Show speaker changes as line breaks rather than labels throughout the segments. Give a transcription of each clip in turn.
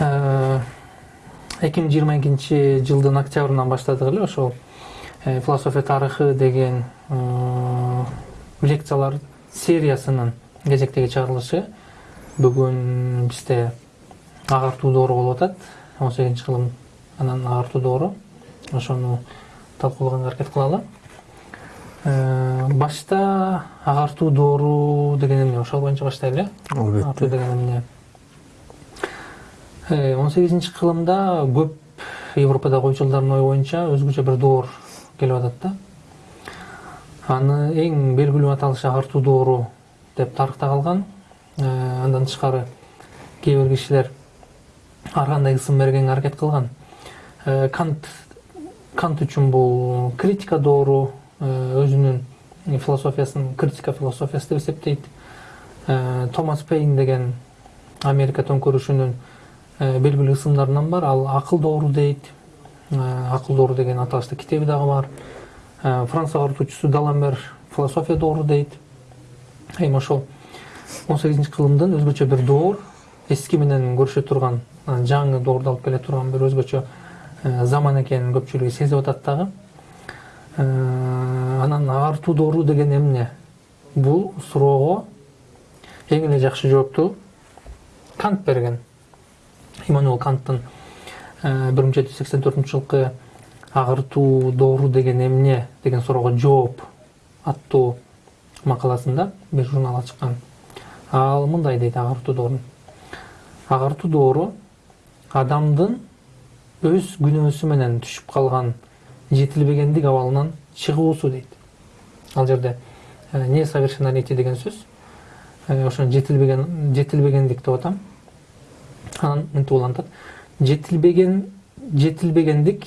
эки миң жыйырма экинчи жылдын октябрынан баштадык эле ошол философия тарыхы деген лекциялар сериясынын кезектеги чыгарылышы бүгүн бизде агартуу доору болуп атат. он сегизинчи кылым анан агартуу доору ошону талкуулаганга аракет кылалы. Башта агартуу доору деген эмне? Ошол боюнча баштайлы э албетте. Агартуу деген эмне он сегизинчи кылымда көп европадагы ойчулдардын ою боюнча өзгөчө бир доор келип атат да. Аны эң белгилүү аталышы агартуу доору деп тарыхта калган андан тышкары кээ бир кишилер ар кандай ысым бергенге аракет кылган. Кант кант үчүн бул критика доору өзүнүн философиясын критика философиясы деп эсептейт. Томас пейн деген америка төңкөрүшүнүн белгилүү ысымдарынан бар ал акыл доору дейт акыл доору деген аталышта китеби дагы бар франц агартуучусу даламбер философия доору дейт эми ошол он сегизинчи кылымдын өзгөчө бир доор эски менен көрүшө турган жаңы доорду алып келе турган бир өзгөчө заман экенин көпчүлүгү сезип атат дагы анан агартуу доору деген эмне бул суроого эң эле жакшы жоопту кант берген иммануэл канттын бир миң жети жүз сексен төртүнчү доору деген эмне деген суроого жооп аттуу макаласында бир журналга чыккан ал мындай дейт агартуу доорун агартуу доору адамдын өз күнөөсү менен түшүп калган жетилбегендик абалынан чыгуусу дейт ал жерде несовершеннолетие деген сөз ошону жетилбеген жетилбегендик деп атам. Анан мынтип улантат жетилбеген жетилбегендик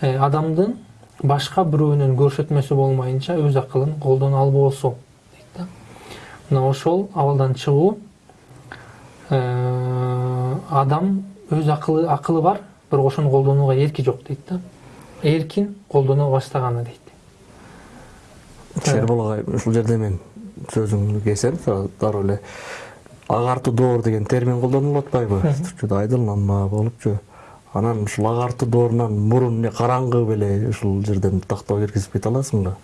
адамдын башка бирөөнүн көрсөтмөсү болмайынча өз акылын колдоно албоосу дейт да мына ошол абалдан чыгуу адам өз акылы акылы бар бирок ошону колдонууга эрки жок дейт да эркин колдоно баштаганы дейт
шербол агай ушул жерде мен сөзүңдү кесем дароо эле агартуу доор деген термин колдонулуп атпайбы түркчөдө айдыланма болупчу анан ушул агартуу доорунан мурун эмне караңгы беле ушул жерден тактоо киргизип кете аласыңбы?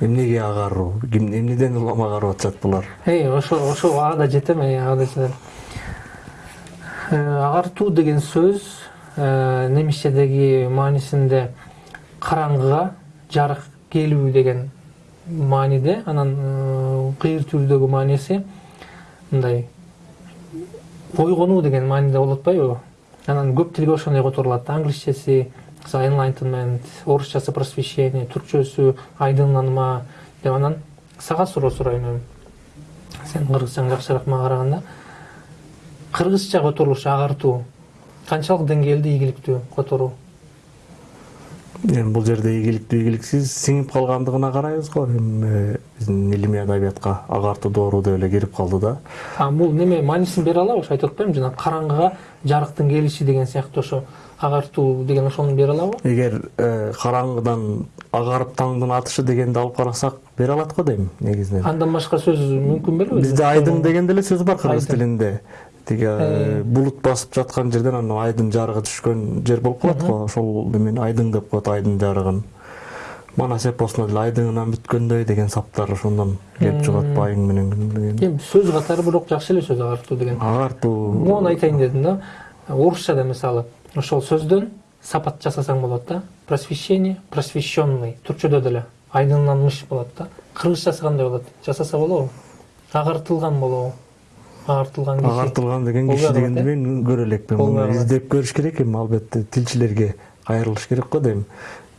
Эмнеге агаруу эмнеден улам агарып атышат булар?
Ошо ошо ага да жетем ага да жетем. Агартуу деген сөз немисчедеги маанисинде караңгыга жарык келүү деген мааниде анан кыйыр түрдөгү мааниси мындай ойгонуу деген мааниде болуп атпайбы анан көп тилге ошондой которулат англисчеси enlightenment орусчасы просвещение түркчөсү айдыңданма деп анан сага суроо сурайм эми сен кыргызчаң жакшыраак мага караганда кыргызча которулуш агартуу канчалык деңгээлде ийгиликтүү которуу
эми бул жерде ийгиликтүү ийгиликсиз сиңип калгандыгына карайбыз го эми биздин илимий адабиятка агартуу доору деп эле кирип калды да.
Бул неме маанисин бере алабы ошо айтып атпаймынбы жана караңгыга жарыктын келиши деген сыяктуу ошо агартуу деген ошону бере алабы
эгер караңгыдан агарып таңдын атышы дегенди алып карасак бере алат го дейм негизинен
андан башка сөз мүмкүн беле
бизде айдың деген деле сөз бар кыргыз тилинде тиги булут басып жаткан жерден анан айдын жарыгы түшкөн жер болуп калат го. Ошол эмен айдың деп коет айдын жарыгын. Манас эпосуна деле айдыңынан бүткөндөй деген саптар ошондон келип чыгат айың менен деген.
Эми сөз катары бирок жакшы эле сөз агартуу деген.
Агартуу.
Могуну айтайын дедим да. Орусчада мисалы ошол сөздөн сапат жасасаң болот да. Просвещение просвещенный түркчөдө деле айдыңданмыш болот да. Кыргызчасы кандай болот. Жасаса болобу агартылган болобу агартылган киши
агартылган деген киши дегенди мен көрө элекмин муну издеп көрүш керек эми албетте тилчилерге кайрылыш керек го дейм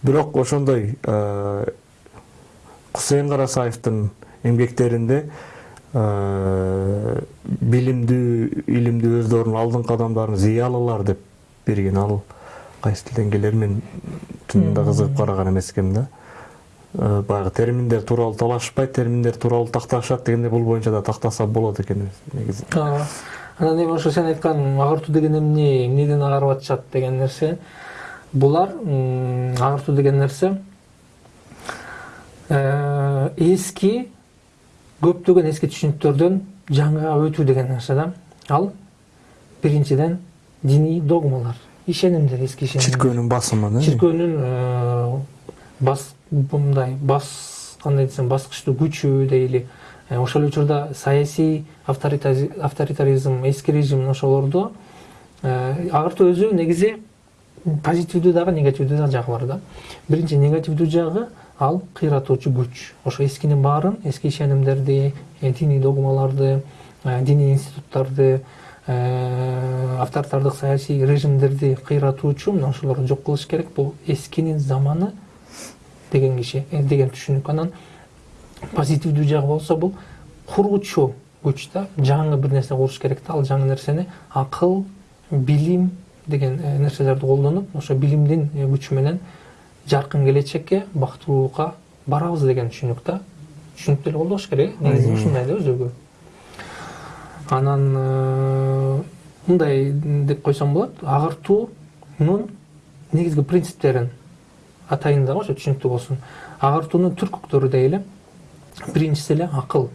бирок ошондой кусейин карасаевдин эмгектеринде билимдүү илимдүү өздөрүнүн алдыңкы адамдарын зыялылар деп берген. Ал кайсы тилден келер мен чынында кызыгып караган эмес экенмин да. Баягы терминдер тууралуу талашышпайт терминдер тууралуу такташат дегенде бул боюнча да тактаса болот экен негизи.
Ооба анан эми ошо сен айткан агартуу деген эмне эмнеден агарып атышат деген нерсе? Булар агартуу деген нерсе эски көптөгөн эски түшүнүктөрдөн жаңыга өтүү деген нерсе да. Ал биринчиден диний догмалар ишенимдер эски ишенимдер.
Чиркөөнүн басымы да?
Чиркөөнүн э, бас мындай бас кандай десем баскычтуу күчү дейли. Э, ошол учурда саясий авторитаризм эски режим ошолордо э, агартуу өзү негизи позитивдүү дагы негативдүү дагы жагы бар да. Биринчи негативдүү жагы ал кыйратуучу күч. Ошо эскинин баарын эски ишенимдерди э, диний догмаларды диний институттарды авторитардык саясий режимдерди кыйратуучу мына ошолорду жок кылыш керек. Бул эскинин заманы деген киши э, деген түшүнүк анан позитивдүү жагы болсо бул куруучу күч да жаңы бир нерсе куруш керек да. Ал жаңы нерсени акыл билим деген э, нерселерди колдонуп ошо билимдин э, күчү менен жаркын келечекке бактылуулукка барабыз деген түшүнүк да. Түшүнүктүү эле колдош керек негизи ушундай да өзөгү анан мындай деп койсом болот агартуунун негизги принциптерин атайын дагы ошо түшүнүктүү болсун агартуунун түркүктөрү дейли биринчиси эле акыл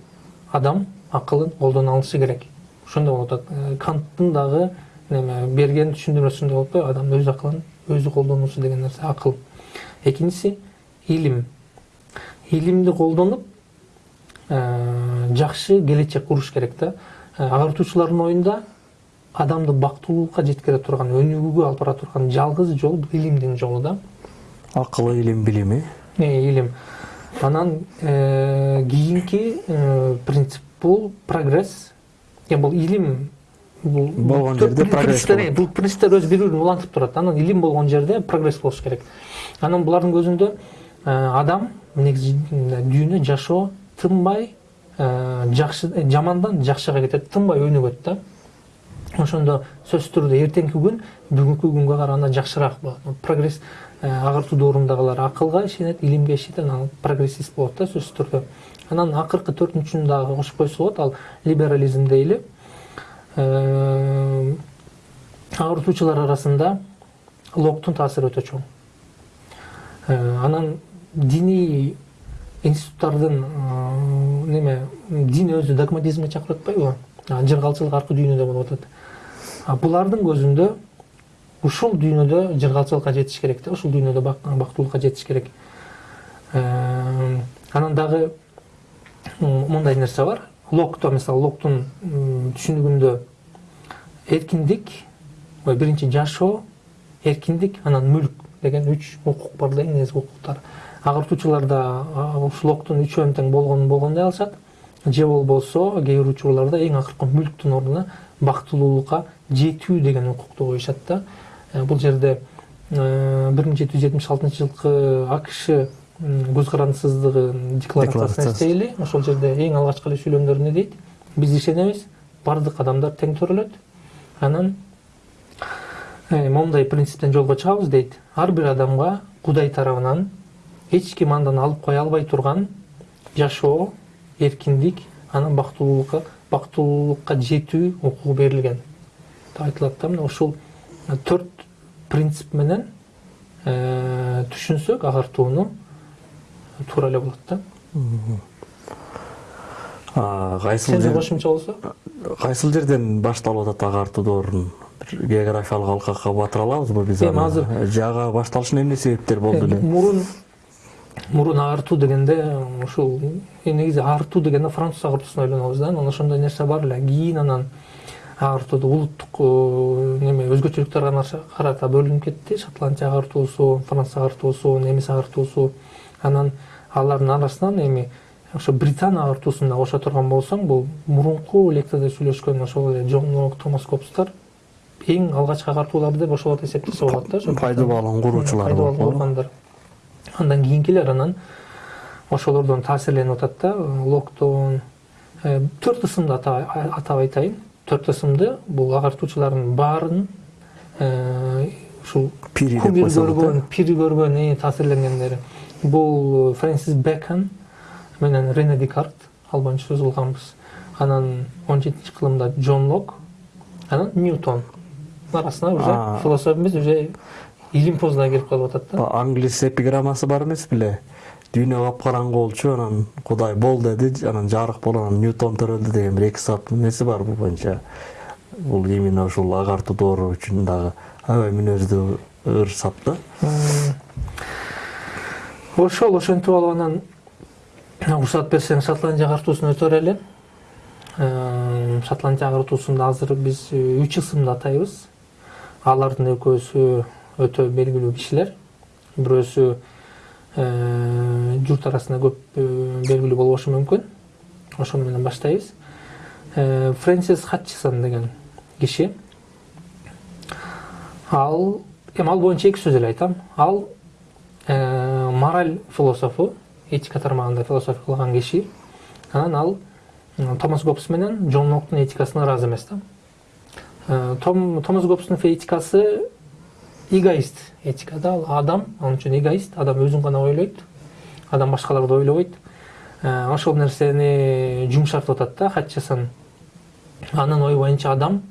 адам акылын алышы керек. Ошондой болуп атат Э, канттын дагы неме берген түшүндүрмөсүндө болуп атпайбы адам өз акылын өзү колдонуусу деген нерсе акыл экинчиси илим илимди колдонуп э, жакшы келечек куруш керек да Э, агартуучулардын оюнда адамды бактылуулукка жеткире турган өнүгүүгө алып бара турган жалгыз жол илимдин жолу да.
Акыл илим билими
Э, илим анан кийинки принцип бул прогресс Э, бул илим бул
Болгон жерде прогресс болот.
бул принциптер өзү бири бирин улантып турат анан илим болгон жерде прогресс болуш керек анан булардын көзүндө адам негизи дүйнө жашоо тынбай жакшы жамандан жакшыга кетет тынбай өнүгөт да ошондо сөзсүз түрдө эртеңки күн бүгүнкү күнгө караганда жакшыраак болот прогресс э, агартуу доорундагылар акылга ишенет илимге ишенет анан прогрессист болот да сөзсүз түрдө. Анан акыркы төртүнчүсүн дагы кошуп койсо болот ал либерализм дейли. Э, агартуучулар арасында локтун таасири өтө чоң. Э, анан диний институттардын неме дин өзү догматизмге чакырып атпайбы. Жыргалчылык аркы дүйнөдө болуп атат. Булардын көзүндө ушул дүйнөдө жыргалчылыкка жетиш керек да ушул дүйнөдө бак- бактылуулукка жетиш керек. Анан дагы мындай нерсе бар. Локто мисалы локтун түшүнүгүндө эркиндик биринчи жашоо эркиндик анан мүлк деген үч укук бар да негизги укуктар. Агартуучуларда а, ушул локтун үчөөнү тең болгонун болгондой алышат. Же болбосо кээ бир учурларда эң акыркы мүлктүн ордуна бактылуулукка жетүү деген укукту коюшат да Э, бул жерде бир миң жети жүз жетимиш алтынчы жылкы акш м, көз карандысыздыгы декларациясын
Декларациясы.
эстейли ошол жерде эң алгачкы эле сүйлөмдөрү эмне дейт биз ишенебиз баардык адамдар тең төрөлөт анан моундай принциптен жолго чыгабыз дейт ар бир адамга кудай тарабынан эч ким андан алып кое албай турган жашоо эркиндик анан бактылуулукка бактылуулукка жетүү укугу берилген деп айтылат да мына ушул төрт принцип менен э, түшүнсөк агартууну туура эле болот да.
Кайсыл
сенде кошумча болсо?
Кайсыл жерден башталып атат агартуу доорунун бир географиялык алкакка батыра алабызбы биз
Эми азыр-
жага башталышына эмне себептер болду
Э,
эле
мурун мурун агартуу дегенде ушул э, негизи агартуу дегенде француз агартуусуна ойлонобуз да. Анан ошондой нерсе бар эле. Кийин анан агартууду улуттук э, неме өзгөчөлүктөргө карата бөлүнүп кетти. Шотландия агартуусу франц агартуусу немис агартуусу. Анан алардын арасынан эми ошо британ агартуусун да кошо турган болсоң бул мурунку лекцияда сүйлөшкөн ошол эле джон лок томас кобстар эң алгачкы агартуулар деп ошолорду эсептесе болот да ошо
пайда балын куруучулар
пайда
болуп
балын кургандар андан кийинкилер анан ошолордон таасирленип атат да локтон Э, төрт ысымды ата- атап айтайын төрт ысымды бул агартуучулардын баарын э, ушул
Пири деп
көргөн пири көргөн эң таасирленгендери бул фрэнсис бэкон менен рене декарт ал боюнча сөз кылганбыз анан он жетинчи кылымда джон лок анан ньютон арасына уже философия эмес уже илим позуна кирип калып атат да
англис эпиграммасы бар эмес беле дүйнө капкараңгы болчу анан кудай бол деди анан жарык болду анан ньютон төрөлдү деген бир эки сааттын неси бар бул боюнча бул именно ушул агартуу доору үчүн дагы аябай мүнөздүү ыр сап да
ошол ошентип алып анан уруксаат берсең шотландия агартуусун өтө берели шотландия агартуусунда азыр биз үч ысымды атайбыз алардын экөөсү өтө белгилүү кишилер бирөөсү журт арасында көп белгилүү болбошу мүмкүн. Ошону менен баштайбыз. Фрэнсис хатчисон деген киши. Ал эми ал боюнча эки сөз эле айтам. Ал мораль философу этика тармагында философия кылган киши. Анан ал томас гоббс менен джон локтун этикасына ыраазы эмес да. Томас гоббстун этикасы эгоист этика да ал адам ал үчүн эгоист. Адам өзүн гана ойлойт адам башкаларды ойлобойт ошол нерсени жумшартып атат да хатчасон анын ою боюнча адам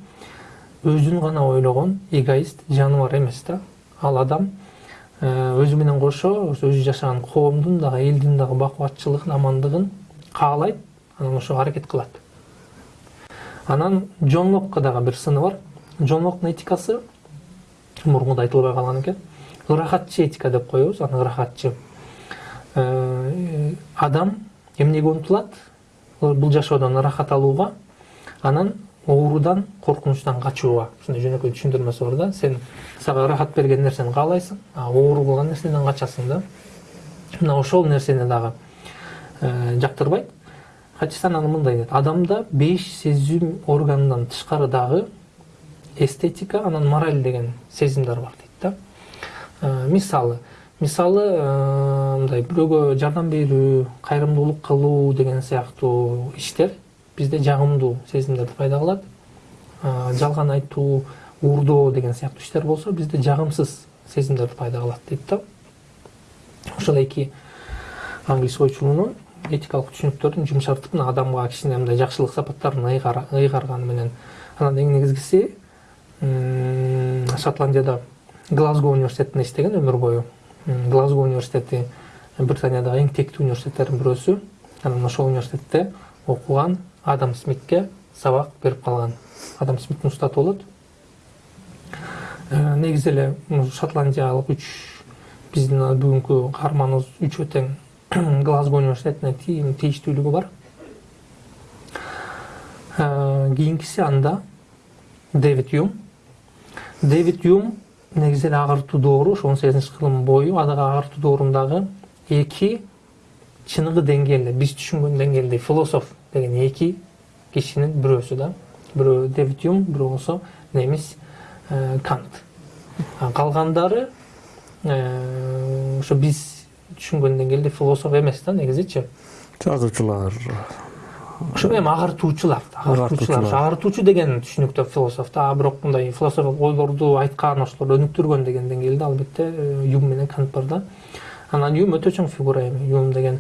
өзүн гана ойлогон эгоист жаныбар эмес да. Ал адам өзү менен кошо өзү жашаган коомдун дагы элдин дагы бакубатчылыгын амандыгын каалайт анан ошого аракет кылат. Анан джон локко дагы бир сыны бар. Джон локтун этикасы мурункуда айтылбай калган экен ырахатчы этика деп коебуз аны ырахатчы. Адам эмнеге умтулат бул жашоодон ырахат алууга анан оорудан коркунучтан качууга ушундай жөнөкөй түшүндүрмөсү бар да сен сага ырахат берген нерсени каалайсың а оору кылган нерседен качасың да. Мына ошол нерсени дагы жактырбайт хачисан аны мындай дейт адамда беш сезим органынан тышкары дагы эстетика анан мораль деген сезимдер бар дейт да. Мисалы мисалы мындай бирөөгө жардам берүү кайрымдуулук кылуу деген сыяктуу иштер бизде жагымдуу сезимдерди пайда кылат жалган айтуу уурдоо деген сыяктуу иштер болсо бизде жагымсыз сезимдерди пайда кылат дейт да. Ошол эки англис ойчулуунун этикалык түшүнүктөрүн жумшартып мына адамга кичине мындай жакшылык сапаттарын ыйгарганы менен анан эң негизгиси шотландияда глазго университетинде иштеген өмүр бою. Глазго университети британиядагы эң тектүү университеттердин бирөөсү. Анан ошол университетте окуган адам смитке сабак берип калган. Адам смиттин устаты болот. Негизи эле шотландиялык үч биздин бүгүнкү каарманыбыз үчөө тең глазго университетине тийиштүүлүгү бар. Кийинкиси анда дэвид юм дэвид юм негизи эле агартуу доору ошо он сегизинчи кылым бою дагы агартуу доорундагы эки чыныгы деңгээлде биз түшүнгөн деңгээлде философ деген эки кишинин бирөөсү да. Бирөө дэвид юм бирөө болсо немис кант. Калгандары ошо биз түшүнгөн деңгээлде философ эмес да негизичи
жазуучулар
ошо эми агартуучулар агартуучулар агартуучу деген түшүнүктө философ да бирок мындай философиялык ойлорду айткан ошолорду өнүктүргөн деген деңгээлде албетте юм менен кант бар да. Анан юм өтө чоң фигура эми юм деген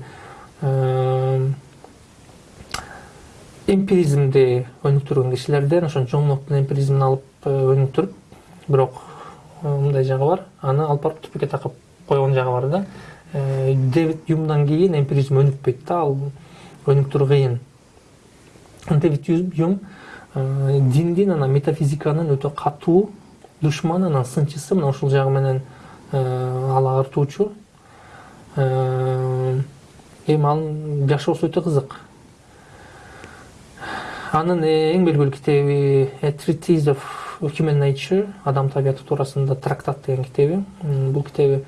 эмпиризмди өнүктүргөн кишилерден ошо джон локтун эмпиризмин алып өнүктүрүп бирок мындай жагы бар. Аны алып барып түпкүгө такап койгон жагы бар да. Дэвид юмдан кийин эмпиризм өнүкпөйт да ал өнүктүрүү кыйын юм диндин анан метафизиканын өтө катуу душманы анан сынчысы мына ушул жагы менен ал агартуучу эми анын жашоосу өтө кызык анын эң белгилүү китеби treatise of human nature адам табияты туурасында трактат деген китеби бул китеби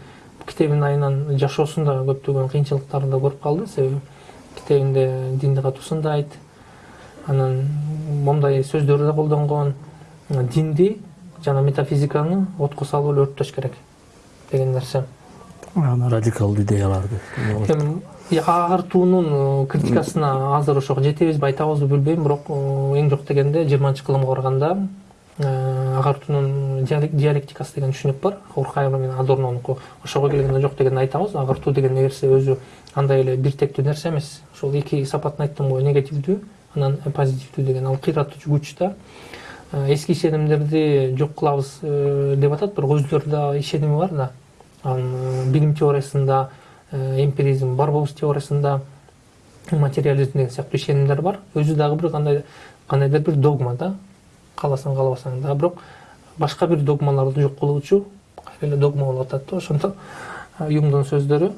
китебин айынан жашоосунда көптөгөн кыйынчылыктарын да көрүп калды себеби китебинде динди катуу сындайт анан момундай сөздөрдү да колдонгон динди жана метафизиканы отко салып эле өрттөш керек деген нерсе.
Радикалдуу идеяларды
эми агартуунун критикасына азыр ошого жетебизби айтабызбы билбейм бирок эң жок дегенде жыйырманчы кылымга барганда агартуунун диалектикасы деген түшүнүк бар. Уркаева менен адорнонуку ошого келгенде жок дегенде айтабыз. Агартуу деген нерсе өзү андай эле бир тектүү нерсе эмес. Ошол эки сапатын айттым го негативдүү анан позитивдүү деген. Ал кыйратуучу күч да эски ишенимдерди жок кылабыз деп атат бирок өзүлөрүнүн ишеними бар да. Анан билим теориясында эмпиризм бар болуш теориясында материализм деген сыяктуу ишенимдер бар. Өзү дагы бир кандай кандайдыр бир догма да. Кааласаң каалабасаң да. Бирок башка бир догмаларды жок кылуучу кайра эле догма болуп атат да ошондо юмдун сөздөрү.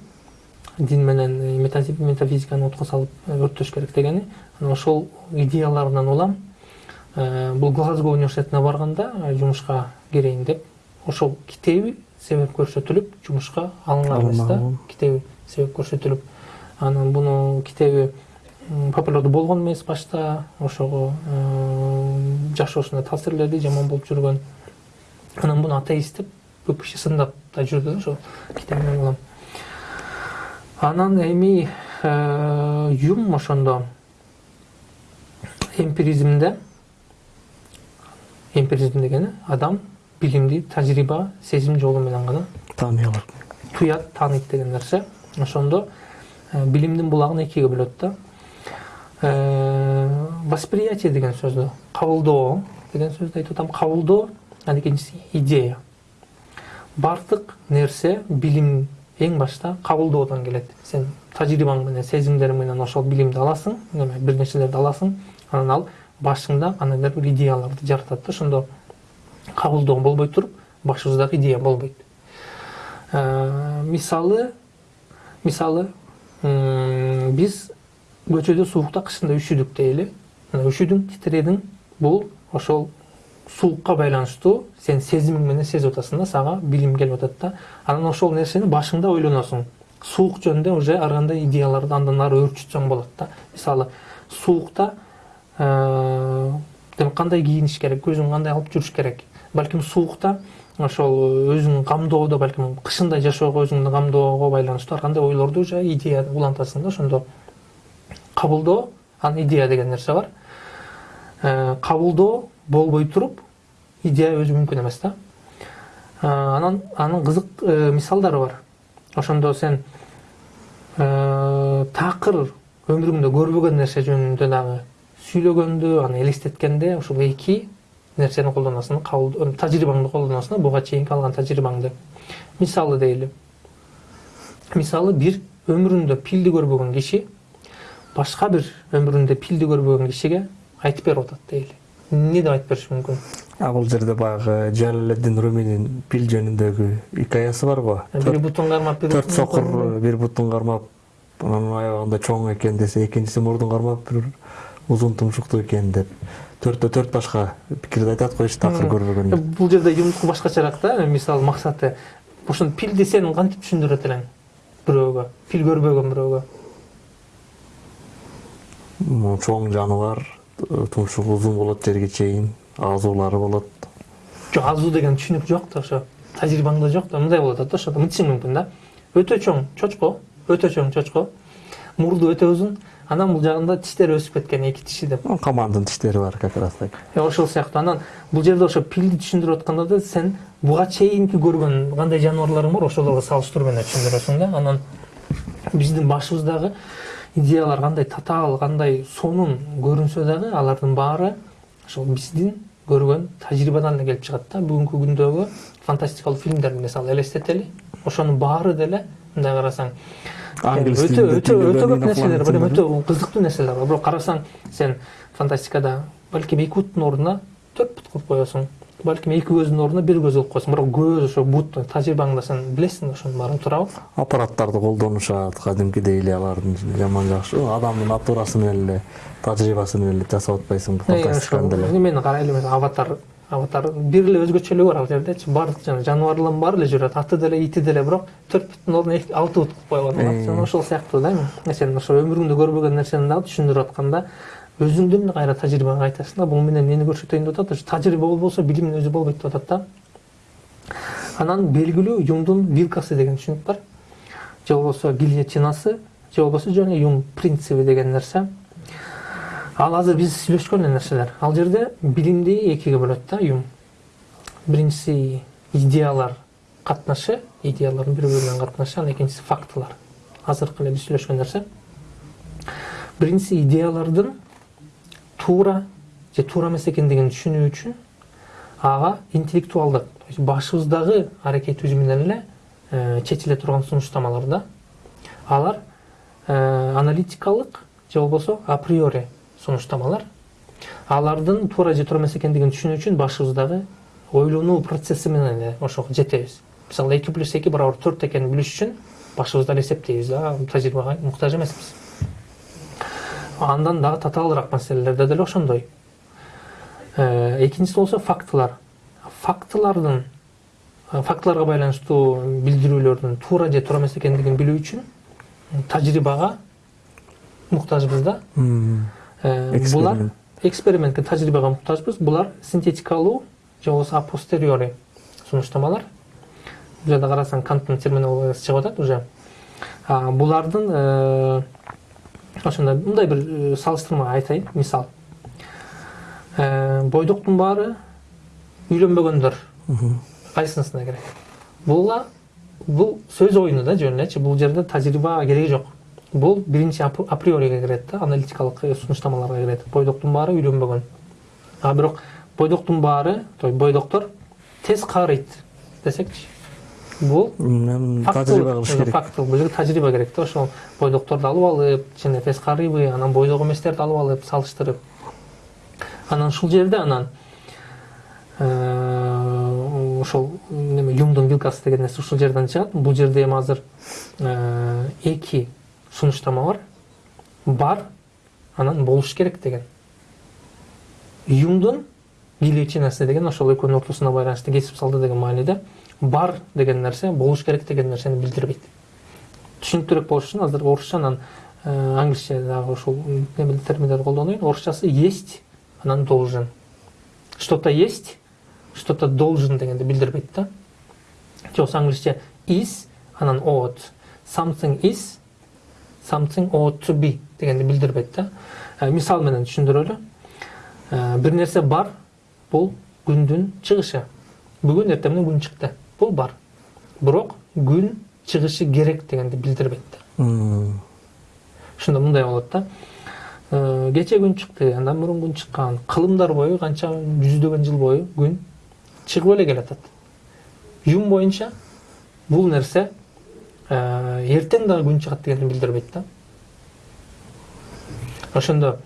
Дин менен метафизиканы отко салып өрттөш керек дегени анан ошол идеяларынан улам бул глазго университетине барганда жумушка кирейин деп ошол китеби себеп көрсөтүлүп жумушка эмес да китеби себеп көрсөтүлүп. Анан муну китеби популярдуу болгон эмес башта ошого жашоосуна таасирледи жаман болуп жүргөн. Анан муну атеист деп көп киши сындап да жүрдү да ошол китебинен улам. Анан эми юм ошондо эмпиризмде эмпиризм дегени адам билимди тажрыйба сезим жолу менен гана
тааный алат.
туят тааныйт деген нерсе. Ошондо билимдин булагын экиге бөлөт да. Восприятие деген сөздү кабылдоо деген сөздү айтып атам. Кабылдоо анан экинчиси идея. Баардык нерсе билим эң башта кабылдоодон келет сен тажрыйбаң менен менен ошол билимди аласың бир нерселерди аласың анан ал башыңда кандайдыр бир идеяларды жаратат да ошондо кабылдоо болбой туруп башыбыздагы идея болбойт мисалы мисалы биз көчөдө суукта кышында үшүдүк дейли үшүдүң титиредиң бул ошол суукка байланыштуу сен сезимиң менен сезип атасың да сага билим келип атат да анан ошол нерсени башыңда ойлоносуң суук жөнүндө уже ар кандай идеяларды андан ары өөрчүтсөң болот да. Мисалы суукта кандай кийиниш керек көзүң кандай алып жүрүш керек. Балким суукта ошол өзүң камдоодо балким кышында жашоого өзүңдү камдоого байланыштуу ар кандай ойлорду уже идея улантасың да ошондо кабылдоо анан идея деген нерсе бар. Кабылдоо болбой туруп идея өзү мүмкүн эмес да анан анын кызык мисалдары бар. Ошондо сен такыр өмүрүңдө көрбөгөн нерсе жөнүндө дагы сүйлөгөндө аны элестеткенде ушул эки нерсени колдоносуң тажрыйбаңды колдоносуң буга чейинки алган тажрыйбаңды мисалы дейли. Мисалы бир өмүрүндө пилди көрбөгөн киши башка бир өмүрүндө пилди көрбөгөн кишиге айтып берип атат дейли эмне деп айтып бериши мүмкүн
а бул жерде баягы жалаледдин руминин пил жөнүндөгү икаясы барго
бир бутун кармап бир
төрт сокур бир бутун кармап анан аябагында чоң экен десе экинчиси мурдун кармап бир узун тумшуктуу экен деп. Төрттө төрт башка пикирди айтат го эч такыр көрбөгөн
бул жерде юмдуку башкачараак да мисалы максаты ошону пилди сен кантип түшүндүрөт элең бирөөгө пил көрбөгөн бирөөгө
чоң жаныбар тумшугу узун болот жерге чейин азуулары болот
жок азуу деген түшүнүк жок да ошо тажрыйбаңда жок да мындай болуп атат да ошондо мынтишиң мүмкүн да өтө чоң чочко өтө чоң чочко мурду өтө узун анан бул жагында тиштери өсүп кеткен эки тиши деп
камандын тиштери бар как раз так
ошол сыяктуу анан бул жерде ошо пилди түшүндүрүп атканда да сен буга чейинки көргөн кандай жаныбарларың бар ошолорго салыштыруу менен түшүндүрөсүң да анан биздин башыбыздагы идеялар кандай татаал кандай сонун көрүнсө дагы алардын баары ошол биздин көргөн тажрыйбадан эле келип чыгат да. Бүгүнкү күндөгү фантастикалык фильмдерди мисалы элестетели ошонун баары деле мындай карасаң өтө өтө өтө көп нерселер бар өтө кызыктуу нерселер бар. Бирок карасаң сен фантастикада балким эки буттун ордуна төрт бут кылып коесуң балким эки көздүн ордуна бир көз кылып коесуң бирок көз ошо бут тажрыйбаңда сен билесиң ошонун баарын туурабы
аппараттарды колдонушат кадимкидей эле алардын жаман жакшы адамдын натурасы менен эле тажрыйбасы менен эле жасап атпайсыңбы фантастиканы деле
карайлы аватар аватар бир эле өзгөчөлүгү бар ал жердечи баардык жана жаныбарлардын баары эле жүрөт аты деле ити деле бирок төрт буттун ордуна алты бут кылып койгон ошол сыяктуу да эми сен ошо өмүрүңдө көрбөгөн нерсени дагы түшүндүрүп атканда өзүңдүн кайра тажрыйбаңа айтасың да бул менен эмнени көрсөтөйүн деп атат ошо тажрыйба болбосо билимдин өзү болбойт деп атат да. Анан белгилүү юмдун вилкасы деген түшүнүк бар. Же болбосо гильотинасы же болбосо жана юм принциби деген нерсе ал азыр биз сүйлөшкөн нерселер ал жерде билимди экиге бөлөт да юм биринчиси идеялар катнашы идеялардын бири бири менен катнашы анан экинчиси фактылар. Азыркы эле биз сүйлөшкөн нерсе биринчиси идеялардын туура же туура эмес экендигин түшүнүү үчүн ага интеллектуалдык башыбыздагы аракетибиз менен эле чечиле турган сунуштамалар да. Алар аналитикалык же болбосо априори сунуштамалар. Алардын туура же туура эмес экендигин түшүнүү үчүн башыбыздагы ойлонуу процесси менен эле ошого жетебиз. Мисалы эки плюс эки барабар төрт экенин билиш үчүн башыбызда эле эсептейбиз а тажрыйбага муктаж эмеспиз андан дагы татаалыраак маселелерде деле ошондой. Экинчиси болсо фактылар. Фактылардын фактыларга байланыштуу билдирүүлөрдүн туура же туура эмес экендигин билүү үчүн тажрыйбага муктажбыз да. Булар экспериментке тажрыйбага муктажбыз. Булар синтетикалуу же болбосо апостериори сунуштамалар. Бул жерде карасаң канттын терминологиясы чыгып атат уже. Булардын ошондой мындай бир салыштырма айтайын мисал бойдоктун баары үйлөнбөгөндөр кайсынысына керек буга бул сөз оюну да жөн элечи бул жерде тажрыйба кереги жок бул биринчи априориге кирет да аналитикалык сунуштамаларга кирет бойдоктун баары үйлөнбөгөн а бирок бойдоктун баары бойдоктор тез каарыйт десекчи бул тажрыйба кылыш керек факт тажрыйба керек да ошол бойдокторду алып алып тез карыйбы анан бойдок эместерди алып алып салыштырып анан ушул жерде анан ошол неме юмдун вилкасы деген нерсе ушул жерден чыгат бул жерде эми азыр эки сунуштама бар бар анан болуш керек деген юмдун величинасы деген ошол экөөнүн ортосуна байланыштуу кесип салды деген мааниде бар деген нерсе болуш керек деген нерсени билдирбейт түшүнүктүүрөөк болуш үчүн азыр орусча анан англисче дагы ушул терминдерди колдонуйн орусчасы есть анан должен что то есть что то должен дегенди билдирбейт да. Же болбосо англисче is анан ought something is something ought to be дегенди билдирбейт да. Мисал менен түшүндүрөлү. Бир нерсе бар бул күндүн чыгышы. Бүгүн эртең менен күн чыкты. Бул бар. Бирок күн чыгышы керек дегенди билдирбейт да ошондо мындай болот да. Кечээ күн чыкты андан мурун күн чыккан кылымдар бою канча жүздөгөн жыл бою күн чыгып эле келатат юм боюнча бул нерсе эртең дагы күн чыгат дегенди билдирбейт да ошондо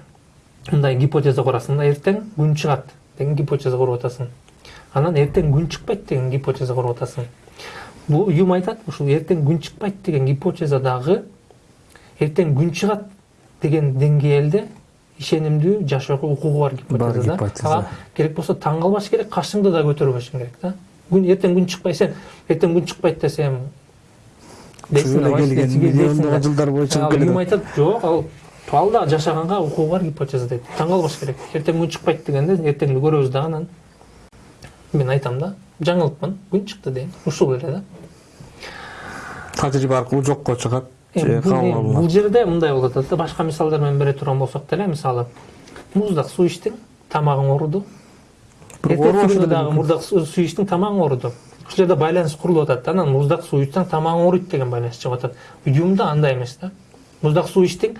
мындай гипотеза курасың да эртең күн чыгат деген гипотеза куруп атасың анан эртең күн чыкпайт деген гипотеза куруп атасың бул юм айтат ушул эртең күн чыкпайт деген гипотеза дагы эртең күн чыгат деген деңгээлде ишенимдүү жашоого укугу бар гипотеза да. ага керек болсо таң калбаш керек кашыңды да көтөрбөшүң керек да. Күн эртең күн чыкпай сен эртең күн чыкпайт десем
миллиондогон жылдар бою чыгып келет
юм айтат жок ал ал дагы жашаганга укугу бар гипотеза дейт. Таң калбаш керек. Эртең күн чыкпайт дегенде эртеңди көрөбүз дагы анан мен айтам да жаңылыпмын күн чыкты дейм ушул эле да
тажрыйба аркылуу жокко чыгат
бул жерде мындай болуп атат да башка мисалдар менен бере турган болсок деле мисалы муздак суу ичтиң тамагың ооруду эртеси күнү дагы муздак суу ичтиң тамагың ооруду ушул жерде байланыш курулуп атат да анан муздак суу ичсең тамагың ооруйт деген байланыш чыгып атат юмда андай эмес да муздак суу ичтиң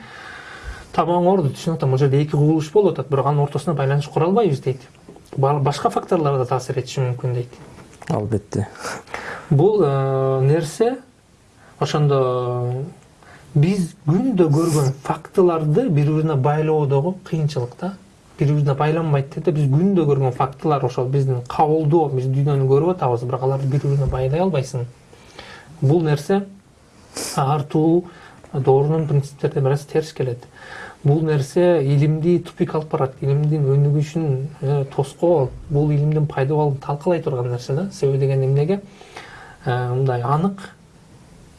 тамагың ооруду түшүнүп атам бул жерде эки кубулуш болуп атат бирок анын ортосуна байланыш кура албайбыз дейт башка факторлор да таасир этиши мүмкүн дейт.
Албетте.
Бул нерсе ошондо биз күндө көргөн фактыларды бири бирине байлоодогу кыйынчылык да бири бирине байланбайт да биз күндө көргөн фактылар ошол биздин кабылдоо биз дүйнөнү көрүп атабыз бирок аларды бири бирине байлай албайсың. Бул нерсе артуу доорунун принциптерине бир аз терс келет. Бул нерсе илимди тупик алып барат илимдин өнүгүшүн тоскоол бул илимдин пайда болуун талкалай турган нерсе да себеби деген эмнеге мындай анык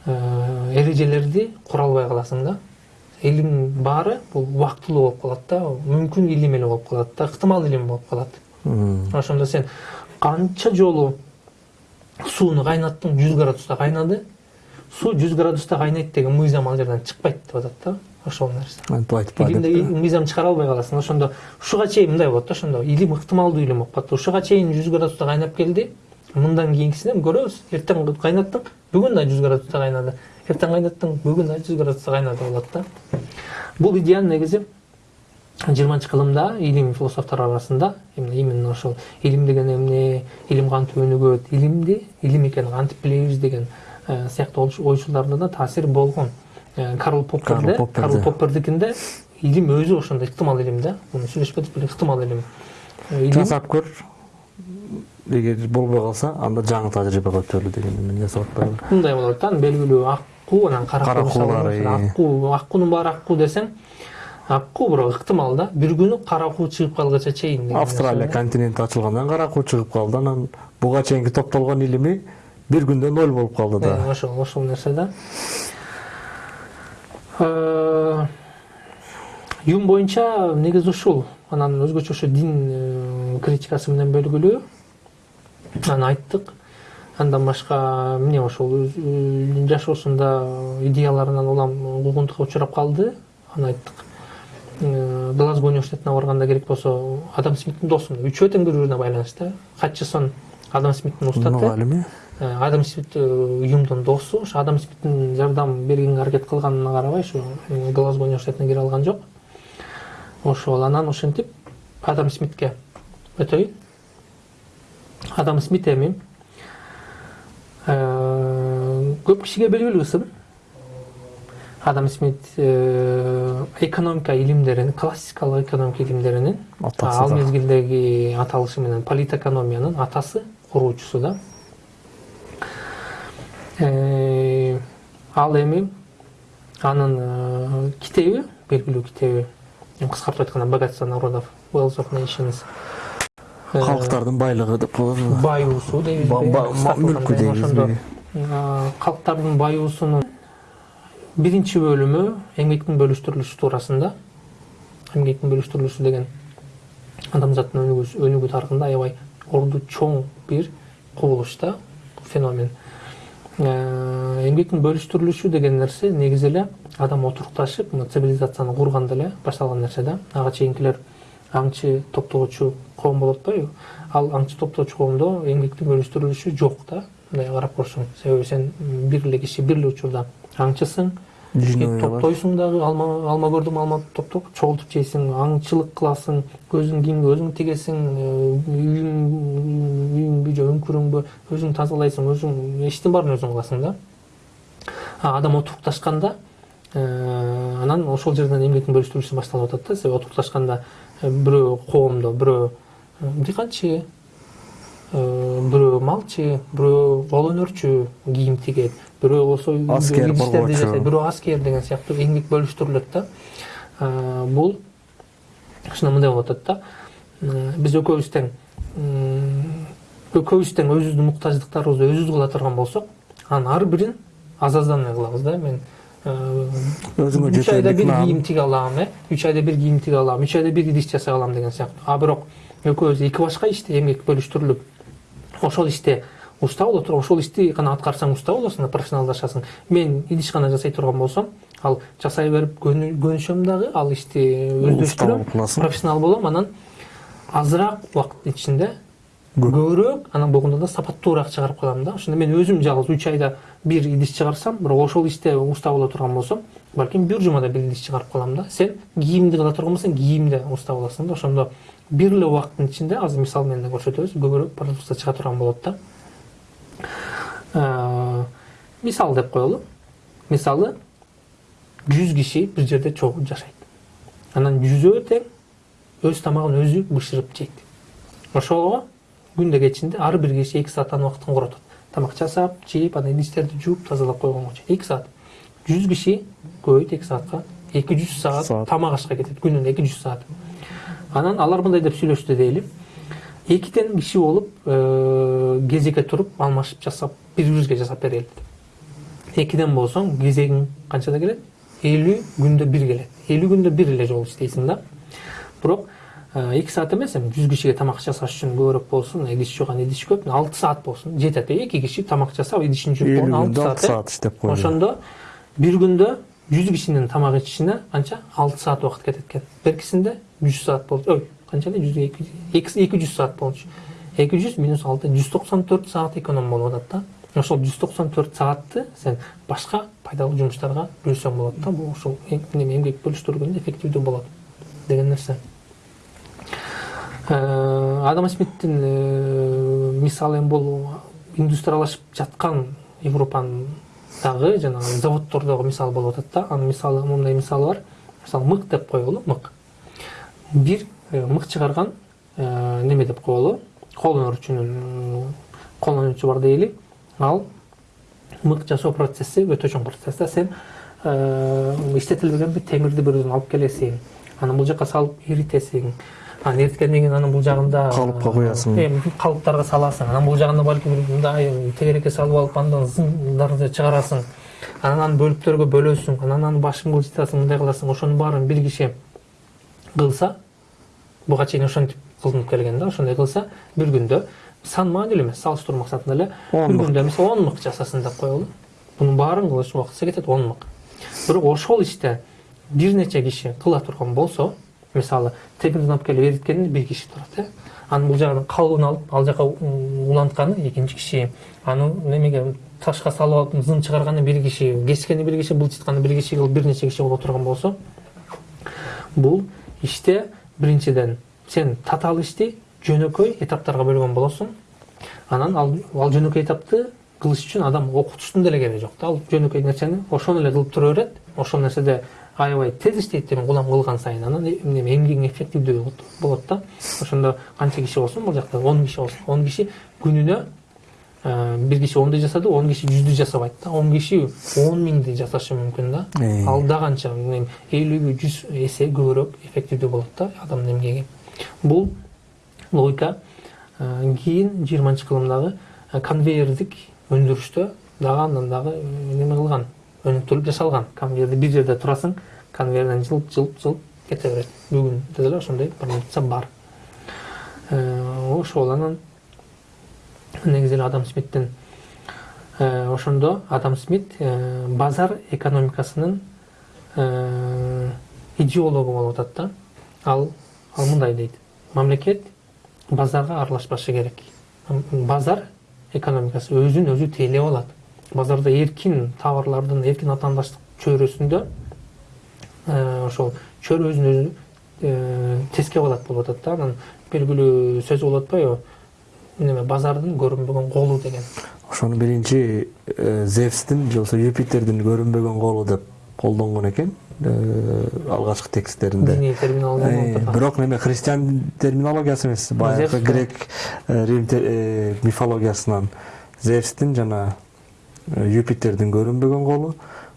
эрежелерди кура албай каласың да. Илимдин баары бул убактылуу болуп калат да мүмкүн илим эле болуп калат да ыктымал илим болуп калат ошондо сен канча жолу сууну кайнаттың жүз градуста кайнады суу жүз градуста кайнайт деген мыйзам ал жерден чыкпайт деп атат да. Ошол нерсе
айтып
илимде мыйзам чыгара албай каласың ошондо ушуга чейин мындай болот да ошондо илим ыктымалдуу илим болуп калат ушуга чейин жүз градуста кайнап келди мындан кийинкисинен көрөбүз. Эртең кайнаттың бүгүн да жүз градуста кайнады. Эртең кайнаттың бүгүн да жүз градуста кайнады болот да. Бул идеяны негизи жыйырманчы кылымда илим философтор арасында именно ошол илим деген эмне илим кантип өнүгөт илимди илим экенин кантип билебиз деген сыяктуу ойчуларда да таасир болгон. Карл попперде карл поппердикинде илим өзү ошондой ыктымал илим да муну сүйлөшпөдүк беле ыктымал илим
жасап көр эгер болбой калса анда жаңы тажрыйба көтөрүлү деген жасап атпайбы
мындай болот да анан белгилүү аккуу анан каракуу
Каракуулар,
мисалы
э.
аккуу аккуунун баары аккуу десең аккуу бирок ыктымал да бир күнү каракуу чыгып калгыча чейин
австралия континенти ачылгандан каракуу чыгып калды анан буга чейинки топтолгон илими бир күндө ноль болуп калды да
ошол ошол нерсе да юм боюнча негизи ушул анан өзгөчө ошо дин э, критикасы менен белгилүү аны айттык. Андан башка эмне ошол ö- жашоосунда идеяларынан улам куугунтукка учурап калды. Аны айттык. Э, глазго университетине барганда керек болсо адам смиттин досу үчөө тең бири бирине байланыштуу хатчисон адам смиттин устаты.
Мугалими
Э, адам смит э, юмдун досу ошо адам смиттин жардам бергенге аракет кылганына карабай ушу э, глазго университетине кире алган жок ошол анан ошентип адам смитке өтөйүн адам смит эми э, көп кишиге белгилүү сын адам смит э, экономика илимдеринин классикалык экономика илимдеринин ал мезгилдеги аталышы менен политэкономиянын атасы куруучусу да. Э, ал эми анын китеби белгилүү китеби кыскартып айтканда богатство народов wealth of nations.
Калктардын байлыгы деп коебузбу
баюусу дейбизби
Ба- ба-
кыскартып
мүлкү дейбизби
калктардын баюусунун биринчи бөлүмү эмгектин бөлүштүрүлүшү туурасында эмгектин бөлүштүрүлүшү деген адамзаттын өнүгүү тарыхында аябай орду чоң бир кубулуш да феномен эмгектин бөлүштүрүлүшү деген нерсе негизи эле адам отурукташып мына цивилизацияны курганда эле башталган нерсе да. Ага чейинкилер аңчы топтогучу коом болуп атпайбы ал аңчы топтогучу коомдо эмгектин бөлүштүрүлүшү жок да. Мындай карап көрсөң себеби сен бир эле киши бир эле учурда аңчысың Топтойсуң дагы алма алма көрдүм алма топтоп чогултуп жейсиң аңчылык кыласың өзүң кийимге өзүң тигесиң үйүң үйүңбү же үңкүрүңбү өзүң тазалайсың өзүң иштин баарын өзүң кыласың да а адам отурукташканда анан ошол жерден эмгектин бөлүштүрүлүшү башталып атат да себеби отурукташканда бирөө коомдо бирөө дыйканчы бирөө малчы бирөө кол өнөрчү кийим тигет болсо үйдө
Аскер,
бирөө аскер деген сыяктуу эмгек бөлүштүрүлөт да. Бул ушунда мындай болуп атат да. Биз экөөбүз тең экөөбүз тең өзүбүздүн муктаждыктарыбызды өзүбүз кыла турган болсок анын ар бирин аз аздан эле кылабыз да. Мен
Өзүңө
үч айда бир кийим тиге алам э үч айда бир кийим тиге алам үч айда бир идиш жасай алам деген сыяктуу а бирок экөөбүз эки башка иште эмгек бөлүштүрүлүп ошол иште уста боло туруп ошол ишти гана аткарсаң уста болосуң да профессионалдашасың. Мен идиш гана жасай турган болсом ал жасай берип көнү- көнүшөм дагы ал ишти өздөштүрөм профессионал болом анан азыраак убакыттын ичинде көбүрөөк анан болгондо да сапаттуураак чыгарып калам да. Ошондо мен өзүм жалгыз үч айда бир идиш чыгарсам бирок ошол иште уста боло турган болсом балким бир жумада бир идиш чыгарып калам да. Сен кийимди кыла турган болсоң кийимде уста болосуң да. Ошондо бир эле убакыттын ичинде азыр мисал менен да көрсөтөбүз көбүрөөк продукция чыга турган болот да. Э, мисал деп коелу мисалы жүз киши бир жерде чогуу жашайт анан жүзөө тең өз тамагын өзү бышырып жейт ошого күндө кечинде ар бир киши эки сааттан убакытын коротот тамак жасап жеп анан идиштерди жууп тазалап койгонго чейин эки саат жүз киши көбөйт эки саатка эки жүз Саат. тамак ашка кетет күнүнө эки жүз саат анан алар мындай деп сүйлөштү дейли экиден киши болуп кезекке туруп алмашып жасап бири бирибизге жасап берели экиден болсоң кезегиң канчада келет элүү күндө бир келет элүү күндө бир эле жолу иштейсиң да бирок эки саат эмес эми жүз кишиге тамак жасаш үчүн көбүрөөк болсун идиш жууган идиш көп алты саат болсун жетет эки киши тамак жасап идишин жууп болгон алты саат
иштеп койду
ошондо бир күндө жүз кишинин тамак ичишине канча алты саат убакыт кетет экен беркисинде жүз саат болчу ой канча эле жүз эки жүз саат болчу эки жүз минус алты жүз токсон төрт саат эконом болуп атат да. Ошол жүз токсон төрт саатты сен башка пайдалуу жумуштарга бөлсөң болот да. Бул эң- неме эмгек бөлүштүргөндө эффективдүү болот деген нерсе Э, адам смиттин э, мисалы эми бул индустриялашып жаткан европанын дагы жанагы заводдордогу мисал болуп атат да. Анын мисалы мындай мисалы бар. Мисалы мык деп коелу мык бир мык чыгарган неме деп коелу. Колдонуучунун колдонуучу бар дейли. Ал мык жасоо процесси өтө чоң процесс да. Сен иштетилбеген бир темирди бир алып келесиң анан бул жака салып эритесиң анан эриткенден кийин анын бул жагында
калыпка куясың
калыптарга саласың анан бул жагында балким мындай тегерекке салып алып андан зындарды чыгарасың анан аны бөлүктөргө бөлөсүң анан аны башын кылжытасың мындай кыласың ошонун баарын бир киши кылса буга чейин ошентип кылынып келген да ошондой кылса бир күндө сан маанилүү эмес салыштыруу максатында эле бир күндө мисалы он мык жасасын деп коелу бунун баарын кылыш убактысы кетет он мык бирок ошол иште бир нече киши кыла турган болсо мисалы темирдин алып келип эриткенде бир киши турат э анан бул жагынан калыбын алып ал жака улантканы экинчи киши аны немеге ташка салып алып зын чыгарганы бир киши кескени бир киши былчытканы бир киши кылып бир нече киши боло турган болсо бул иште биринчиден сен татаал ишти жөнөкөй этаптарга бөлгөн болосуң анан ал ал жөнөкөй этапты кылыш үчүн адам окутуштун деле кереги жок да ал жөнөкөй нерсени ошону эле кылып тура берет ошол нерседе аябай тез иштейт демек улам кылган сайын. Анан эме эмгегиң эффективдүү болот да ошондо канча киши болсун бул жакта он киши болсун он киши күнүнө бир киши онду жасады он киши жүздү жасабайт да он киши он миңди жасашы мүмкүн да ал да канча элүүбү жүз эсе көбүрөөк эффективдүү болот да адамдын эмгеги бул логика кийин жыйырманчы кылымдагы конвейердик өндүрүштө дагы андан дагы неме кылган өнүктүрүлүп жасалган конвейерде бир жерде турасың конвейерден жылп жылп жылп кете берет бүгүндө деле ошондой бар ошол анан негизи эле адам смиттин ошондо адам смит базар экономикасынын идеологу болуп атат да. Ал ал мындай дейт. Мамлекет базарга аралашпашы керек. Базар экономикасы өзүн өзү тейлеп алат. Базарда эркин товарлардын эркин атаандаштык чөйрөсүндө ошол чөйрө өзүн өзү тескеп алат болуп атат да. Анан белгилүү сөз болуп атпайбы? Неме базардын көрүнбөгөн колу деген.
Ошону биринчи зевстин же болбосо юпитердин көрүнбөгөн колу деп колдонгон экен алгачкы тексттеринде.
Диний терминология
бирок неме христиан терминологиясы эмес баягы грек рим мифологиясынан. Зевстин жана юпитердин көрүнбөгөн колу.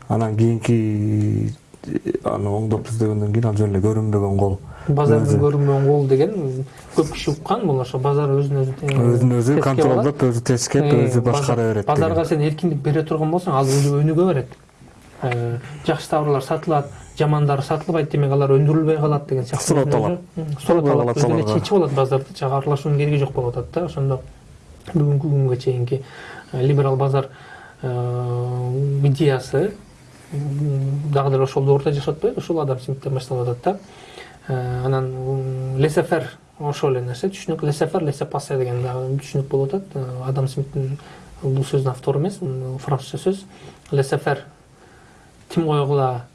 Анан кийинки аны оңдоп издегенден кийин ал жөн эле көрүнбөгөн кол
базардын көрүнбөгөн кол деген көп киши уккан бул ошо базар өзүн өзү
өзүн өзү контролдоп өзү тескеп өзү башкара берет
базарга сен эркиндик бере турган болсоң ал өзү өнүгө берет жакшы товарлар сатылат жамандары сатылбайт демек алар өндүрүлбөй калат деген сыяктуу
суратталат
суратталат өзү эле чечип алат базарды. Жагы аралашуунун кереги жок болуп атат да. Ошондо бүгүнкү күнгө чейинки либерал базар идеясы дагы деле ошол доордо жашап атпайбы ушул адам смиттен башталып атат да анан лесефер ошол эле нерсе түшүнүк лесефер лесепасе деген дагы түшүнүк болуп атат. Адам смиттин бул сөздүн автору эмес французча сөз. Лесефер тим койгула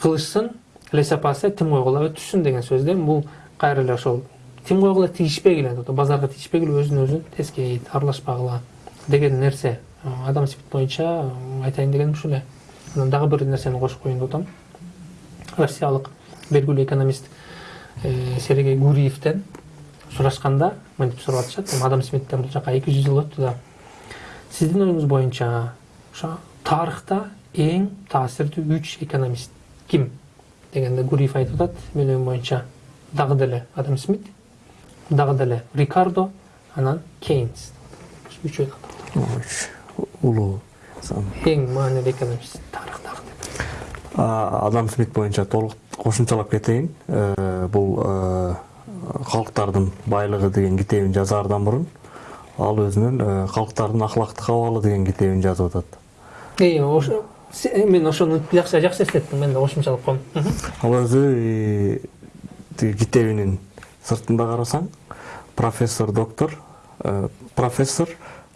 кылышсын лесепасе тим койгула өтүшсүн деген сөз да. Бул кайра эле ошол тим койгула тийишпегиле базарга тийишпегиле өзүн өзү тескейт аралашпагыла деген нерсе. Адам смит боюнча айтайын дегеним ушул эле анан дагы бир нерсени кошуп коеюн деп атам россиялык белгилүү экономист сергей гуриевден сурашканда мынтип сурап атышат адам смиттен бул жака эки жүз жыл өттү да. Сиздин оюңуз боюнча ошо тарыхта эң таасирдүү үч экономист ким? дегенде гуриев айтып атат менин оюм боюнча дагы деле адам смит дагы деле рикардо анан кейнс үчөө
улуу
эң маанилүү экономист тарыхтагы деп.
Адам смит боюнча толук кошумчалап кетейин. Бул калктардын байлыгы деген китебин жазаардан мурун ал өзүнүн калктардын акылактык абалы деген китебин жазып
ошо мен ошону жакшы жакшы эслеттиң мен да кошумчалап коем.
Ал өзү тиги китебинин сыртында карасаң профессор доктор профессор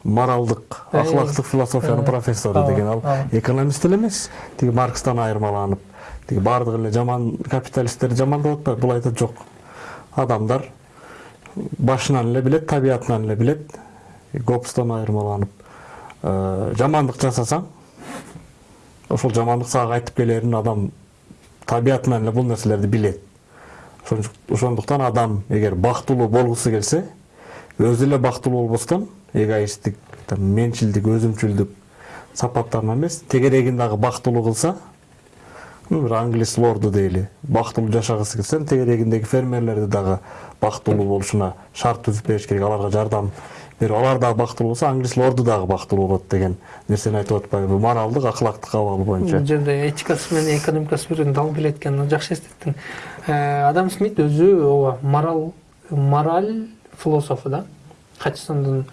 моралдык акылактык философиянын профессору деген ал экономист эле эмес тиги маркстан айырмаланып тиги баардыгы эле жаман капиталисттерди жамандап атпайбы бул айтат жок адамдар башынан эле билет табиятынан эле билет гоббстан айырмаланып жамандык жасасаң ошол жамандык сага кайтып келерин адам табиятынан эле бул нерселерди билет ошондуктан адам эгер бактылуу болгусу келсе өзү эле бактылуу болбостон эгоисттик менчилдик өзүмчүлдүк сапаттарынан эмес тегерегин дагы бактылуу кылса бир англис лорду дейли бактылуу жашагысы келсе тегерегиндеги фермерлерди дагы бактылуу болушуна шарт түзүп бериш керек аларга жардам берип алар дагы бактылуу болсо англис лорду дагы бактылуу болот деген нерсени айтып атпайбы моралдык акылактык абалы боюнча.
Бул жерде этикасы менен экономикасы бир дал келет экен жакшы эстеттиң. Адам смит өзү ооба морал мораль философу да. Хачсондун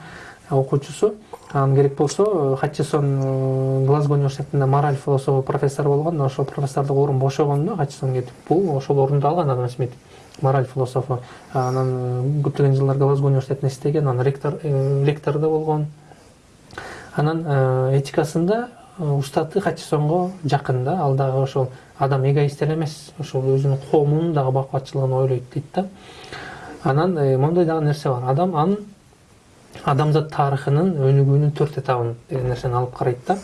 окуучусу. Анан керек болсо хатчисон глазго университетинде мораль философу профессор болгон ошол профессордук орун бошогондо хатчисон кетип бул ошол орунду алган адам смит мораль философу. Анан көптөгөн жылдар глазго университетинде иштеген анан ректор ректор да болгон. Анан этикасында устаты хатчисонго жакын да ал дагы ошол адам эгоист эле эмес ошол өзүнүн коомунун дагы бакубатчылыгын ойлойт дейт да. Анан моундай дагы нерсе бар. Адам анын адамзат тарыхынын өнүгүүнүн төрт этабын деген нерсени алып карайт да.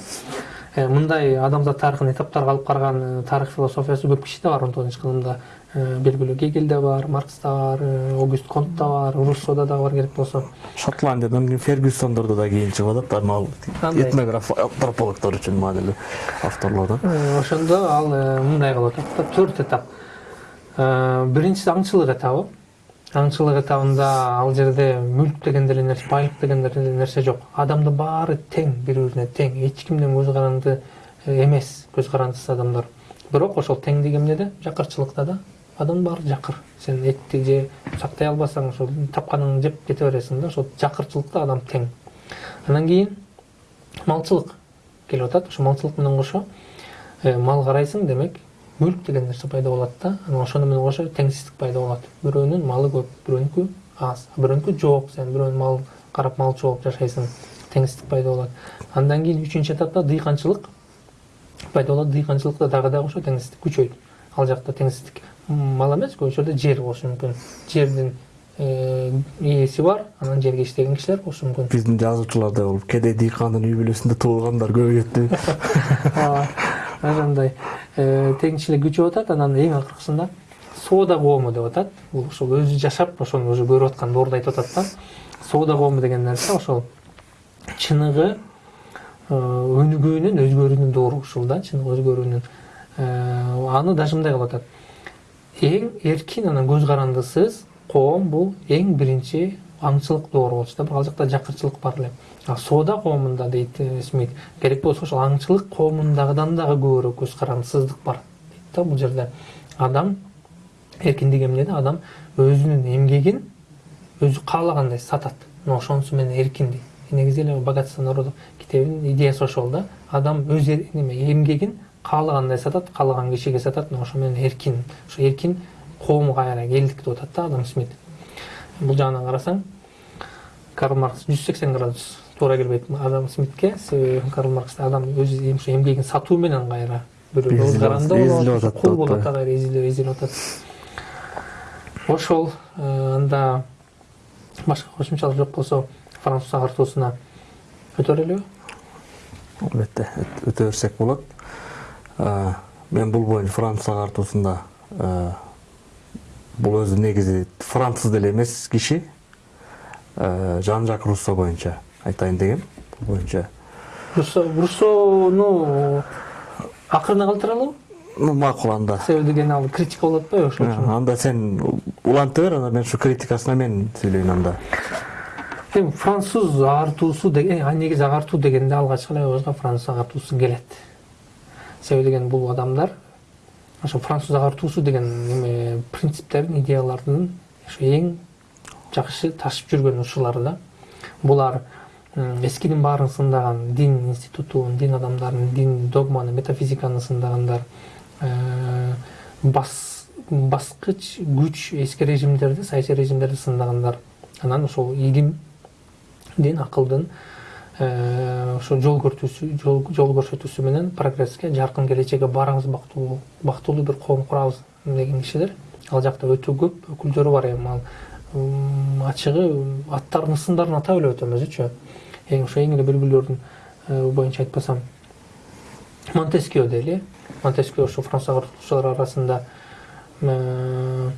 Мындай адамзат тарыхын этаптарга алып караган тарых философиясы көп кишиде бар. Он тогузунчу кылымда белгилүү гегельде бар маркста бар огюст контта бар руссода дагы бар керек болсо
шотландиядан кийин фергюсондордо да кийин чыгып атат ал этнограф антропологдор үчүн маанилүү авторлордон
ошондо ал мындай кылып атат да төрт этап. Биринчиси аңчылык этабы. Аңчылык этабында ал жерде мүлк деген деле нерсе байлык деген деле нерсе жок адамдын баары тең бири бирине тең. Эч кимден көз каранды эмес көз карандысыз адамдар. Бирок ошол теңдик эмнеде жакырчылыкта да. Адамдын баары жакыр. Сен этти же сактай албасаң ошол тапканыңды жеп кете бересиң да ошол жакырчылыкта адам тең. Анан кийин малчылык келип атат. Ошо малчылык менен кошо. Мал карайсың демек мүлк деген нерсе пайда болот да. Анан ошону менен кошо теңсиздик пайда болот бирөөнүн малы көп бирөөнүкү аз. Бирөөнүкү жок сен бирөөнүн мал карап малчы болуп жашайсың теңсиздик пайда болот андан кийин үчүнчү этапта дыйканчылык пайда болот дыйканчылыкта дагы дагы ошо теңсиздик күчөйт ал жакта теңсиздик мал эмес көбүнчө жерде жер болушу мүмкүн жердин ээси бар анан жерге иштеген кишилер болушу мүмкүн
биздин жазуучуларда болуп кедей дыйкандын үй бүлөсүндө туулгандар көбөйөт
ооба ошондой теңчилик күчөп атат анан эң акыркысында соода коому деп атат. Бул ошол өзү жашап ошону уже көрүп аткан доорду айтып атат да. Соода коому деген нерсе ошол чыныгы өнүгүүнүн өзгөрүүнүн доору ушул да. Чыныгы өзгөрүүнүн аны даже мындай кылып атат. Эң эркин анан көз карандысыз коом бул эң биринчи аңчылык доору болчу да. Ал жакта жакырчылык бар эле соода коомунда дейт смит керек болсо ошол аңчылык коомундагыдан дагы көбүрөөк көз бар дейт да бул жерде. Адам эркиндик эмнеде адам өзүнүн эмгегин өзү каалагандай сатат мына ошонусу менен эркин дейт негизи эле богатство народов китебинин идеясы ошол да. Адам өз неме эмгегин каалагандай сатат каалаган кишиге сатат мына ошо менен эркин ошо эркин коом кайра элдик деп атат да адам смит бул жагынан карасаң карл маркс жүз сексен градус туура келбейт адам смитке себеби карл маркс адам өз ошо эмгегин сатуу менен кайра бирөөгө көз каранды болот да кайра эзилеп атат ошол анда башка кошумчалар жок болсо француз агартуусуна өтө берелиби
албетте өтө берсек болот мен бул боюнча француз агартуусунда бул өзү негизи француз деле эмес киши жан жак руссо боюнча айтайын дегем бул боюнча
руссону акырына калтыралыбы
макул анда.
Себеби деген ал критика болуп атпайбы ошол үчүн
анда сен уланта бер анан мен ушу критикасына мен сүйлөйүн анда.
Эми француз агартуусу деген негизи агартуу дегенде алгачкы эле оюбузга француз агартуусу келет себеби деген бул адамдар ошо француз агартуусу деген эме принциптердин идеялардын ошо эң жакшы ташып жүргөн ушулары да. Булар эскинин баарын сындаган дин институтун дин адамдарын дин догманы метафизиканы сындагандар баскыч күч эски режимдерди саясий режимдерди сындагандар анан ошол илимдин акылдын ошо жол жол көрсөтүүсү менен прогресске жаркын келечекке барабыз бактылуу бактылуу бир коом курабыз деген кишилер. Ал жакта өтө көп өкүлдөрү бар эми. Ал ачыгы аттарын ысымдарын атап эле өтөм өзүчү эң ошо эң эле белгилүүлөрүн боюнча айтпасам. Монтескио дейли монтескио ошо француз агартуучулар арасында э,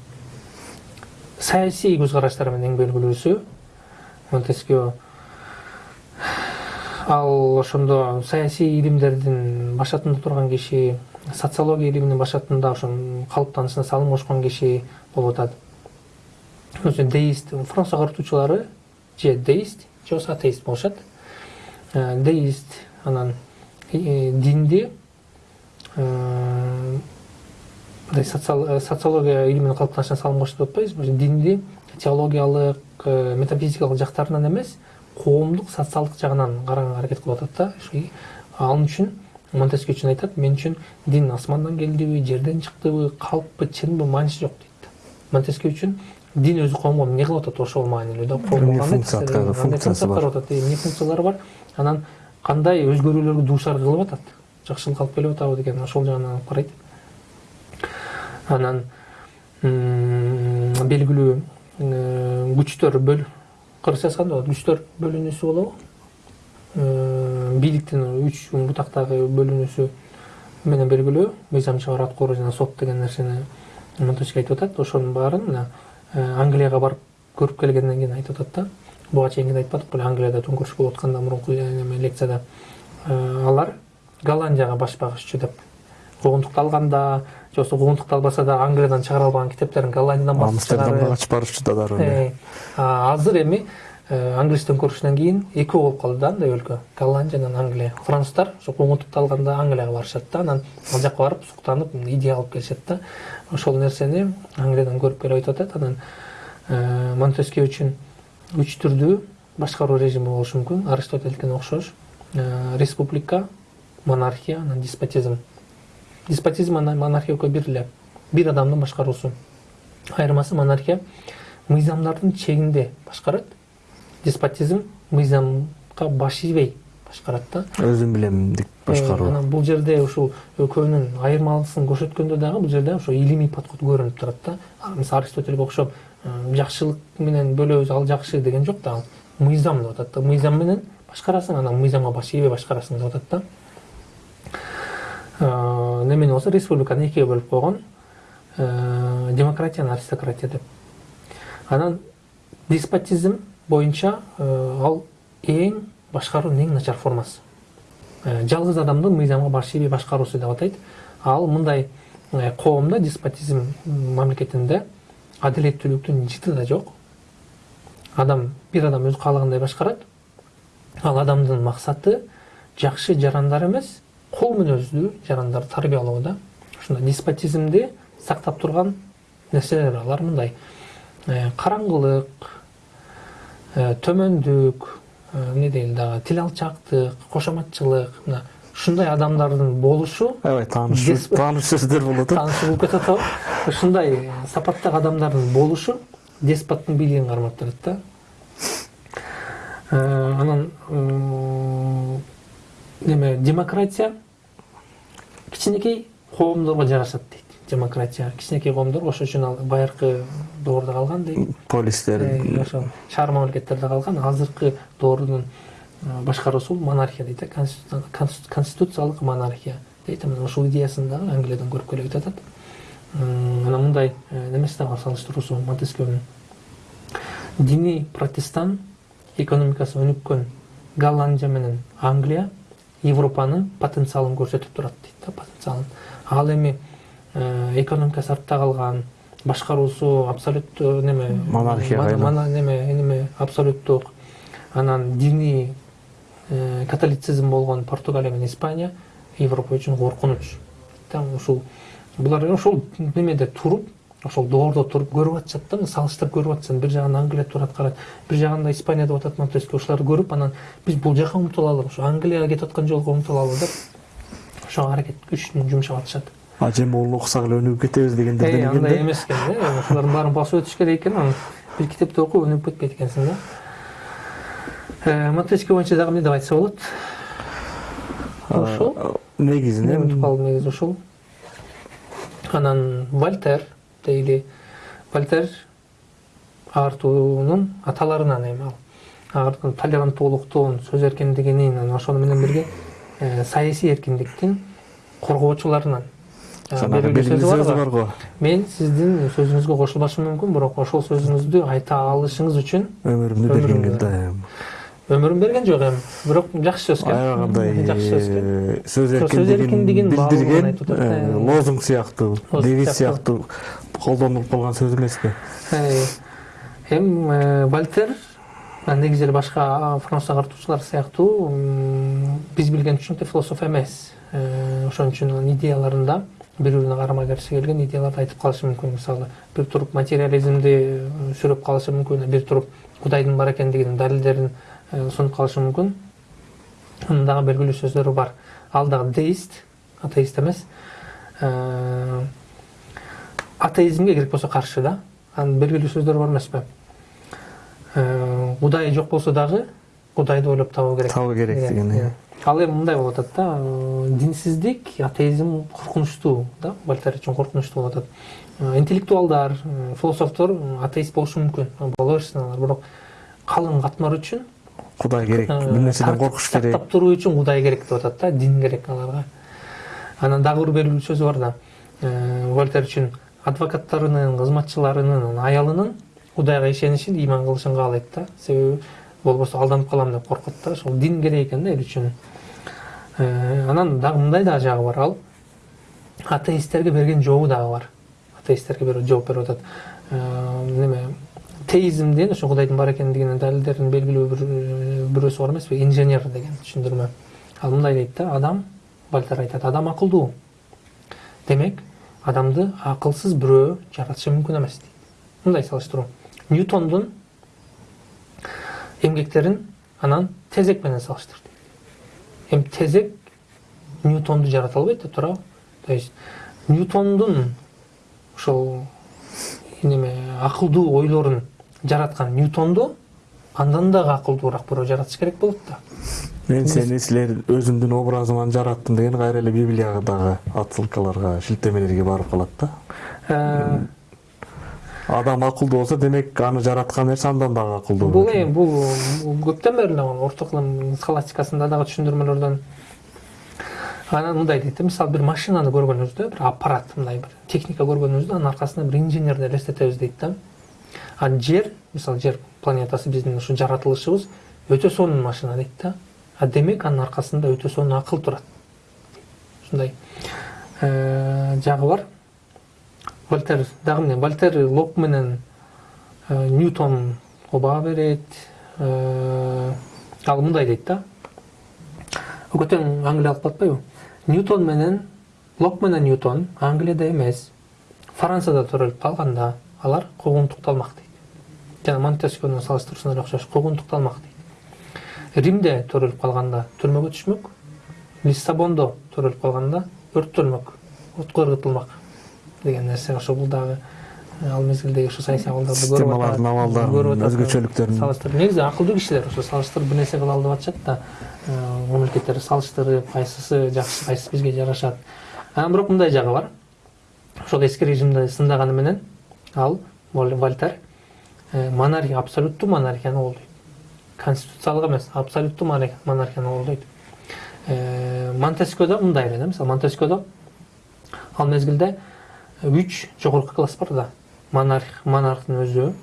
саясий көз караштары менен эң белгилүүсү. Монтескио ал ошондо саясий илимдердин башатында турган киши социология илиминин башатында ошо калыптанышына салым кошкон киши болуп атат. Өзү деист француз агартуучулары же деист же болбосо атеист болушат. Э, деист анан э, динди мындай социология илиминин калыптанышына салым кошду деп атпайбызбы динди теологиялык метафизикалык жактарынан эмес коомдук социалдык жагынан караганга аракет кылып атат да. Ал үчүн монтеске үчүн айтат мен үчүн дин асмандан келдиби жерден чыктыбы калкпы чынбы мааниси жок дейт. Монтеске үчүн дин өзү коомго эмне кылып атат ошол маанилүү да
эмне функциясы бар.
атат эмне функциялары бар анан кандай өзгөрүүлөргө дуушар кылып атат? Жакшылык алып келип атабы деген ошол жагынан алып карайт. Анан белгилүү күчтөр кыргызча айтканда болот күчтөр бөлүнүүсү болобу. Бийликтин үч бутактагы бөлүнүүсү менен белгилүү мыйзам чыгаруу аткаруу жана сот деген нерсени монтеске айтып атат. Ошонун баарын мына англияга барып көрүп келгенден кийин айтып атат да. Буга чейин айтпадык беле англияда төңкөрүш болуп атканда мурунку лекцияда алар голландияга баш багышчу деп куугунтукту алганда же болбосо куугунтукту албаса да англиядан чыгара албаган китептерин голландиядан басып
амстердамга качып барышчу да дароо
азыр эми англис төңкөрүшүнөн кийин экөө болуп калды да андай өлкө. Голландия анан англия. Француздар ошо куугунтукту алганда англияга барышат да. Анан ал жака барып суктанып идея алып келишет да. Ошол нерсени англиядан көрүп келип айтып атат. Анан монтеске үчүн үч түрдүү башкаруу режими болушу мүмкүн. Аристотельдикине окшош. Республика монархия анан деспотизм. Деспотизм анан монархия экөө бир эле бир адамдын башкаруусу. Айырмасы монархия. Мыйзамдардын чегинде башкарат деспотизм мыйзамга баш ийбей башкарат да.
Өзүм билемдик башкаруу
анан бул жерде ушул экөөнүн айырмалысын көрсөткөндө дагы бул жерде ошо илимий подход көрүнүп турат да. Мисалы аристотельге окшоп жакшылык менен бөлөбүз ал жакшы деген жок да. Ал мыйзам деп атат да. Мыйзам менен башкарасың анан мыйзамга баш ийбей башкарасың деп атат да. Немене болсо республиканы экиге бөлүп койгон демократия аристократия деп. Анан деспотизм боюнча ал эң башкаруунун эң начар формасы? Жалгыз адамдын мыйзамга баш ийбей башкаруусу деп атайт ал мындай коомдо деспотизм мамлекетинде адилеттүүлүктүн жыты да жок адам бир адам өзү каалагандай башкарат ал адамдын максаты жакшы жарандар эмес кол мүнөздүү жарандарды тарбиялоо да. Ушундай деспотизмди сактап турган нерселер алар мындай караңгылык төмөндүк эмне дейли дагы тил алчаактык кошоматчылык мына ушундай адамдардын болушу
аябай тааныш тааныш сөздөр болуп атат
болуп кетип атабы ушундай сапаттагы адамдардын болушу деспоттун бийлигин кармап турат да. Анан неме демократия кичинекей коомдорго жарашат дейт. Демократия кичинекей коомдор ошол үчүн ал байыркы доордо калган дейт
полистер.
Ошо шаар мамлекеттерде калган. Азыркы доордун башкаруусу монархия дейт конституциялык монархия дейт. Анан ушул идеясын дагы англиядан көрүп келебиз деп атат анан мындай немеси дагы бар салыштыруусу монтескионун диний протестан экономикасы өнүккөн голландия менен англия европанын потенциалын көрсөтүп турат дейт да потенциалын. Ал эми экономикасы артта калган башкаруусу абсолюттуу неме
монархияга
неме неме абсолюттук анан диний католицизм болгон португалия менен испания европа үчүн коркунуч. Ушул булар ошол немеде туруп ошол доордо туруп көрүп атышат да салыштырып көрүп атышат. Бир жагында англия турат карайт бир жагында испания деп атат монтеске ушуларды көрүп анан биз бул жака умтулалы ошо англияга кетип аткан жолго умтулалы деп ошого аракет күчүн жумшап атышат.
Ажы могул окусак эле өнүгүп кетебиз дегендерден экен
андай эмес экен да ушулардын баарын басып өтүш керек экен анан бир китепти окуп өнүгүп кетпейт экенсиң да монтеске боюнча дагы эмне деп айтса болот ошол
негизинен
унутуп калдым негизи ушул анан вольтер дейли вольтер ағартуунун аталарынан эми ал толеранттуулуктун сөз эркиндигинин анан ошону менен бирге саясий эркиндиктин коргоочуларынан бар мен сиздин сөзүңүзгө кошулбашым мүмкүн бирок ошол сөзүңүздү айта алышыңыз үчүн
өмүрүмдү берген келди
өмүрүн берген жок эми бирок жакшы сөз
аябагандай
жакшы сөз
сөз эркиндигин билдирген лозунг сыяктуу девиз
сыяктуу.
колдонулуп калган сөз эмеспи
эми вольтер негизи эле башка француз агартуучулар сыяктуу биз билген түшүнүктө философ эмес ошон үчүн анын идеяларында. Бири бирине карама каршы келген идеяларды айтып калышы мүмкүн мисалы бир туруп материализмди э, сүрөп калышы мүмкүн бир туруп кудайдын бар э, сунуп калышы мүмкүн анын дагы белгилүү сөздөрү бар ал дагы деист атеист эмес Э, атеизмге керек болсо каршы да. Анын белгилүү сөздөрү бар эмеспи Э, кудай жок болсо дагы кудайды ойлоп табуу керек.
Табуу керек деген
Иә. Ал эми мындай болуп атат да динсиздик атеизм коркунучтуу да вольтер үчүн коркунучтуу болуп атат интеллектуалдар философтор атеист болушу мүмкүн боло берсин алар бирок калың катмар үчүн
кудай керек. бир нерседен коркуш керек.
сактап туруу үчүн кудай керек деп атат да дин керек аларга анан дагы бир белгилүү сөзү бар да. Вольтер үчүн адвокаттарынын кызматчыларынын аялынын кудайга ишенишин ыйман кылышын каалайт да. Себеби болбосо алданып калам деп коркот да. Ошол дин керек экен да эл үчүн анан дагы мындай дагы жагы бар. Ал атеисттерге берген жообу дагы бар. Атеисттерге берип жооп берип атат. Э, неме теизмдин ошо кудайдын бар экендигинин далилдеринин белгилүү бир э, бирөөсү бар эмеспи инженер деген түшүндүрмө. Ал мындай дейт да адам вольтер айтат адам акылдуу демек адамды акылсыз бирөө жаратышы мүмкүн эмес дейт. Мындай салыштыруу ньютондун эмгектерин анан тезек менен салыштыр дейт. Эми тезек ньютонду жарата албайт да туурабы то есть ньютондун ошол неме акылдуу ойлорун жараткан ньютонду андан дагы акылдуураак бирөө жаратыш керек болот да
мен сени силер өзүмдүн образыман жараттым деген кайра эле библиядагы отсылкаларга шилтемелерге барып калат да адам акылдуу болсо демек аны жараткан нерсе андан дагы акылдуу
бул эми бул көптөн бери эле орто кылым схоластикасында дагы түшүндүрмөлөрдөн анан мындай дейт да мисалы бир машинаны көргөнүбүздө бир аппарат мындай бир техника көргөнүбүздө анын аркасында бир инженерди элестетебиз дейт да. А жер мисалы жер планетасы биздин ушу жаратылышыбыз өтө сонун машина дейт да. А демек анын аркасында өтө сонун акыл турат ушундай э, жагы бар. Вольтер дагы эмне вольтер лок менен ньютонго баа берет ал мындай дейт да көтөң англия алып атпайбы ньютон менен лок менен ньютон англияда эмес францияда төрөлүп калганда алар куугунтукталмак дейт жана монтескионун салыштыруусуна окшош куугунтукталмак дейт римде төрөлүп калганда түрмөгө түшмөк лиссабондо төрөлүп калганда өрттөлмөк отко ыргытылмак деген ошо бул дагы э, ал мезгилдеги ошо атат,
абалдарын,
көрүп атат,
өзгөчөлүктөрүн.
салыштырып негизи акылдуу кишилер ошо салыштырып бир нерсе кыла алып атышат да салыштырып кайсысы жакшы кайсысы бизге жарашат анан бирок мындай жагы бар. Ошол эски режимди сындаганы менен ал Вол- вольтер монархия абсолюттуу монархияны колдойт конституциялык эмес абсолюттуу монарх- монархияны колдойт монтескиодо мындай эле да мисалы монтескиодо ал мезгилде үч жогорку класс бар да. Монарх монархтын өзү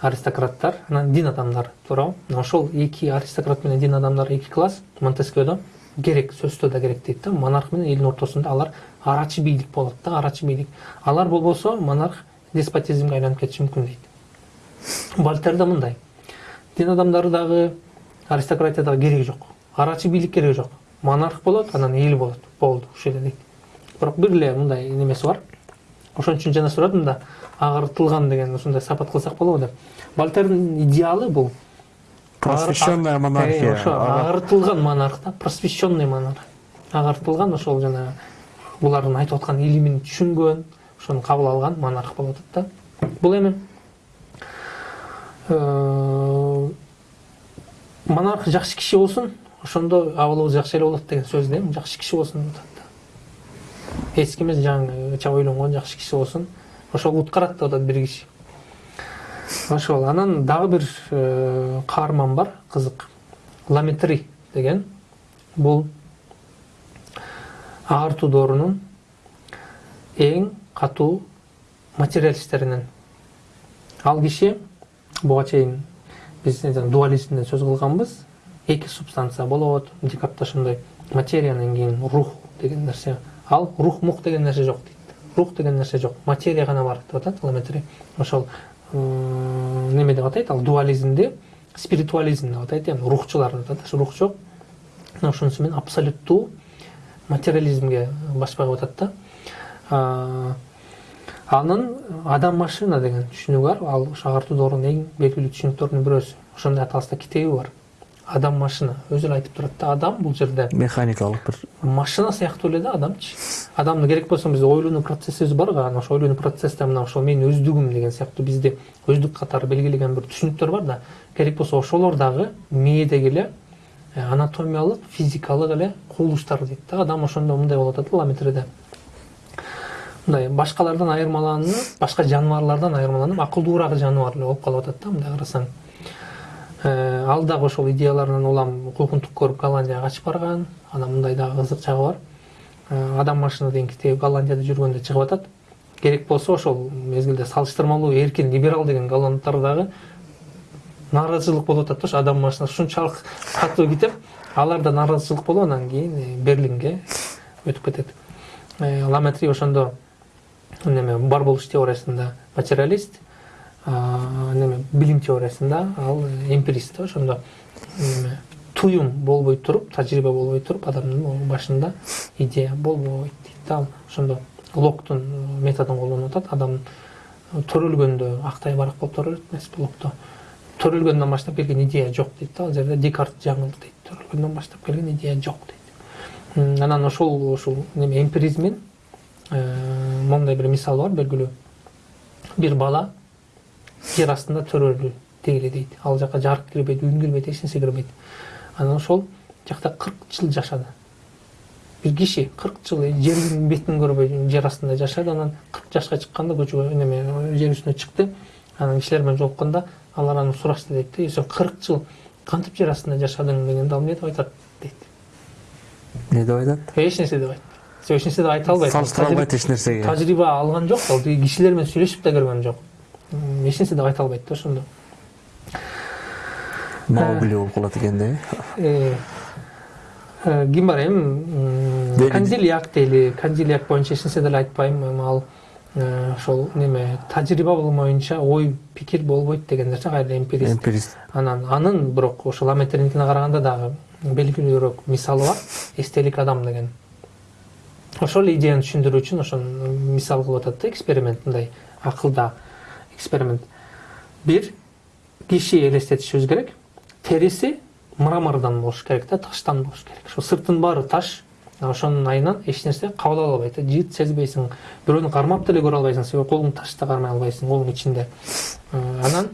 аристократтар анан дин адамдары туурабы мына ошол эки аристократ менен дин адамдары эки класс монтескиодо керек сөзсүз да керек дейт да. Монарх менен элдин ортосунда алар арачы бийлик болот да арачы бийлик. Алар болбосо монарх деспотизмге айланып кетиши мүмкүн дейт. Вольтер да мындай. Дин адамдары дагы аристократия дагы кереги жок. Арачы бийлик кереги жок. Монарх болот анан эл болот болду ушул эле дейт. Бирок бир эле мындай немеси бар. Ошон үчүн жана сурадым да агартылган деген ушундай сапат кылсак болобу деп. Вольтердин идеалы бул.
Просвещенная
Э,
монархия.
Ошо
Ага.
агартылган монарх да просвещенный монарх. Агартылган ошол жана булардын айтып аткан илимин түшүнгөн ошону кабыл алган монарх болуп атат да. Бул эми э, монарх жакшы киши болсун ошондо абалыбыз жакшы эле болот деген сөз да эми жакшы киши болсун. деп атат эски эмес жаңыча ойлонгон жакшы киши болсун. Ошол уткарат деп атат бир киши. Ошол анан дагы бир э, каарман бар кызык. Ламетри деген. Бул агартуу доорунун эң катуу материалисттеринен ал киши буга чейин биз дуализмден сөз кылганбыз. Эки субстанция болот декарт ошондой материянан кийин рух деген нерсе ал рух мух деген нерсе жок дейт рух деген нерсе жок материя гана бар деп атат ламетри ошол неме деп атайт ал дуализмди спиритуализм деп атайт эми рухчулар деп рух жок ошонусу менен абсолюттуу материализмге баспай коюп атат да анын адам машина деген түшүнүгү бар. Ал ошо агартуу доорунун эң белгилүү түшүнүктөрүнүн бирөөсү ошондой аталышта китеби бар? Адам машина. Эле айтып турат да адам бул жерде
механикалык бир
машина сыяктуу эле да адамчы адамды керек болсо биз ойлонуу процессибиз барго анан ошо ойлонуу процессте мына ошол менин өздүгүм деген сыяктуу бизди өздүк катары белгилеген бир түшүнүктөр бар да. Керек болсо ошолор дагы мээдеги эле анатомиялык физикалык эле кубулуштар дейт да. Адам ошондо мындай болуп атат да ламетриде. Мындай башкалардан айырмаланып башка жаныбарлардан айырмаланып акылдуураак жаныбар эле болуп калып атат да мындай карасаң ал дагы ошол идеяларынан улам укмундук көрүп голландияга качып барган. Анан мындай дагы кызык жагы бар. Адам машина деген китеби голландияда жүргөндө чыгып атат. Керек болсо ошол мезгилде салыштырмалуу эркин либерал деген голландтар дагы нааразычылык болуп атат да ошо адам машина ушунчалык катуу китеп аларда нааразычылык болуп анан кийин берлинге өтүп кетет. Ламетри ошондо неме бар болуш теориясында материалист. Неме билим теориясында ал эмпирист ошондо неме туюм болбой туруп тажрыйба болбой туруп адамдын башында идея болбойт дейт да. Ал ошондо локтун методун колдонуп атат. Адам төрөлгөндө актай барак болуп төрөлөт эмеспи локто. Төрөлгөндөн баштап келген идея жок дейт да. Ал жерде декарт жаңылды дейт. Төрөлгөндөн баштап келген идея жок дейт. Анан ошол ушул неме эмпиризмин моундай бир мисалы бар. Белгилүү бир бала жер астында төрөлдү дегиле дейт ал жака жарык кирбейт үн кирбейт эч нерсе кирбейт анан ошол жакта кырк жыл жашады. Бир киши кырк жыл жердин бетин көрбөй жер астында жашады. Анан кырк жашка чыкканда көчөгө неме жер үстүнө чыкты анан кишилер менен жолукканда алар анан сурашты дейт да сен кырк жыл кантип жер астында жашадың дегенде ал эмне деп айтат дейт
эмне деп айтат
эч нерсе деп айтты эч нерсе деп айта албайт
салыштыра албайт эч нерсеге
тажрыйба алган жок ал кишилер менен сүйлөшүп да көргөн жок эч нерсе деп айта албайт да ошондо
маугли болуп калат экен да
ким бар эми канзилияк дейли канзилияк боюнча эч нерсе деле айтпайм эми ал ошол неме тажрыйба болмоюнча ой пикир болбойт деген нерсе кайра эмпирист.
Эмпирист.
Анан анын бирок ошол аметриникине караганда дагы белгилүүрөөк мисалы бар. Эстелик адам деген. Ошол идеяны түшүндүрүү үчүн ошону мисал кылып атат да эксперимент мындай акылда. Эксперимент бир киши элестетишибиз керек териси мрамордон болуш керек да таштан болуш керек ошо сыртынын баары таш ошонун айынан эч нерсе кабыл ала албайт жыт сезбейсиң бирөөнү кармап деле көрө албайсың себеби колуң ташты кармай албайсың колуң ичинде анан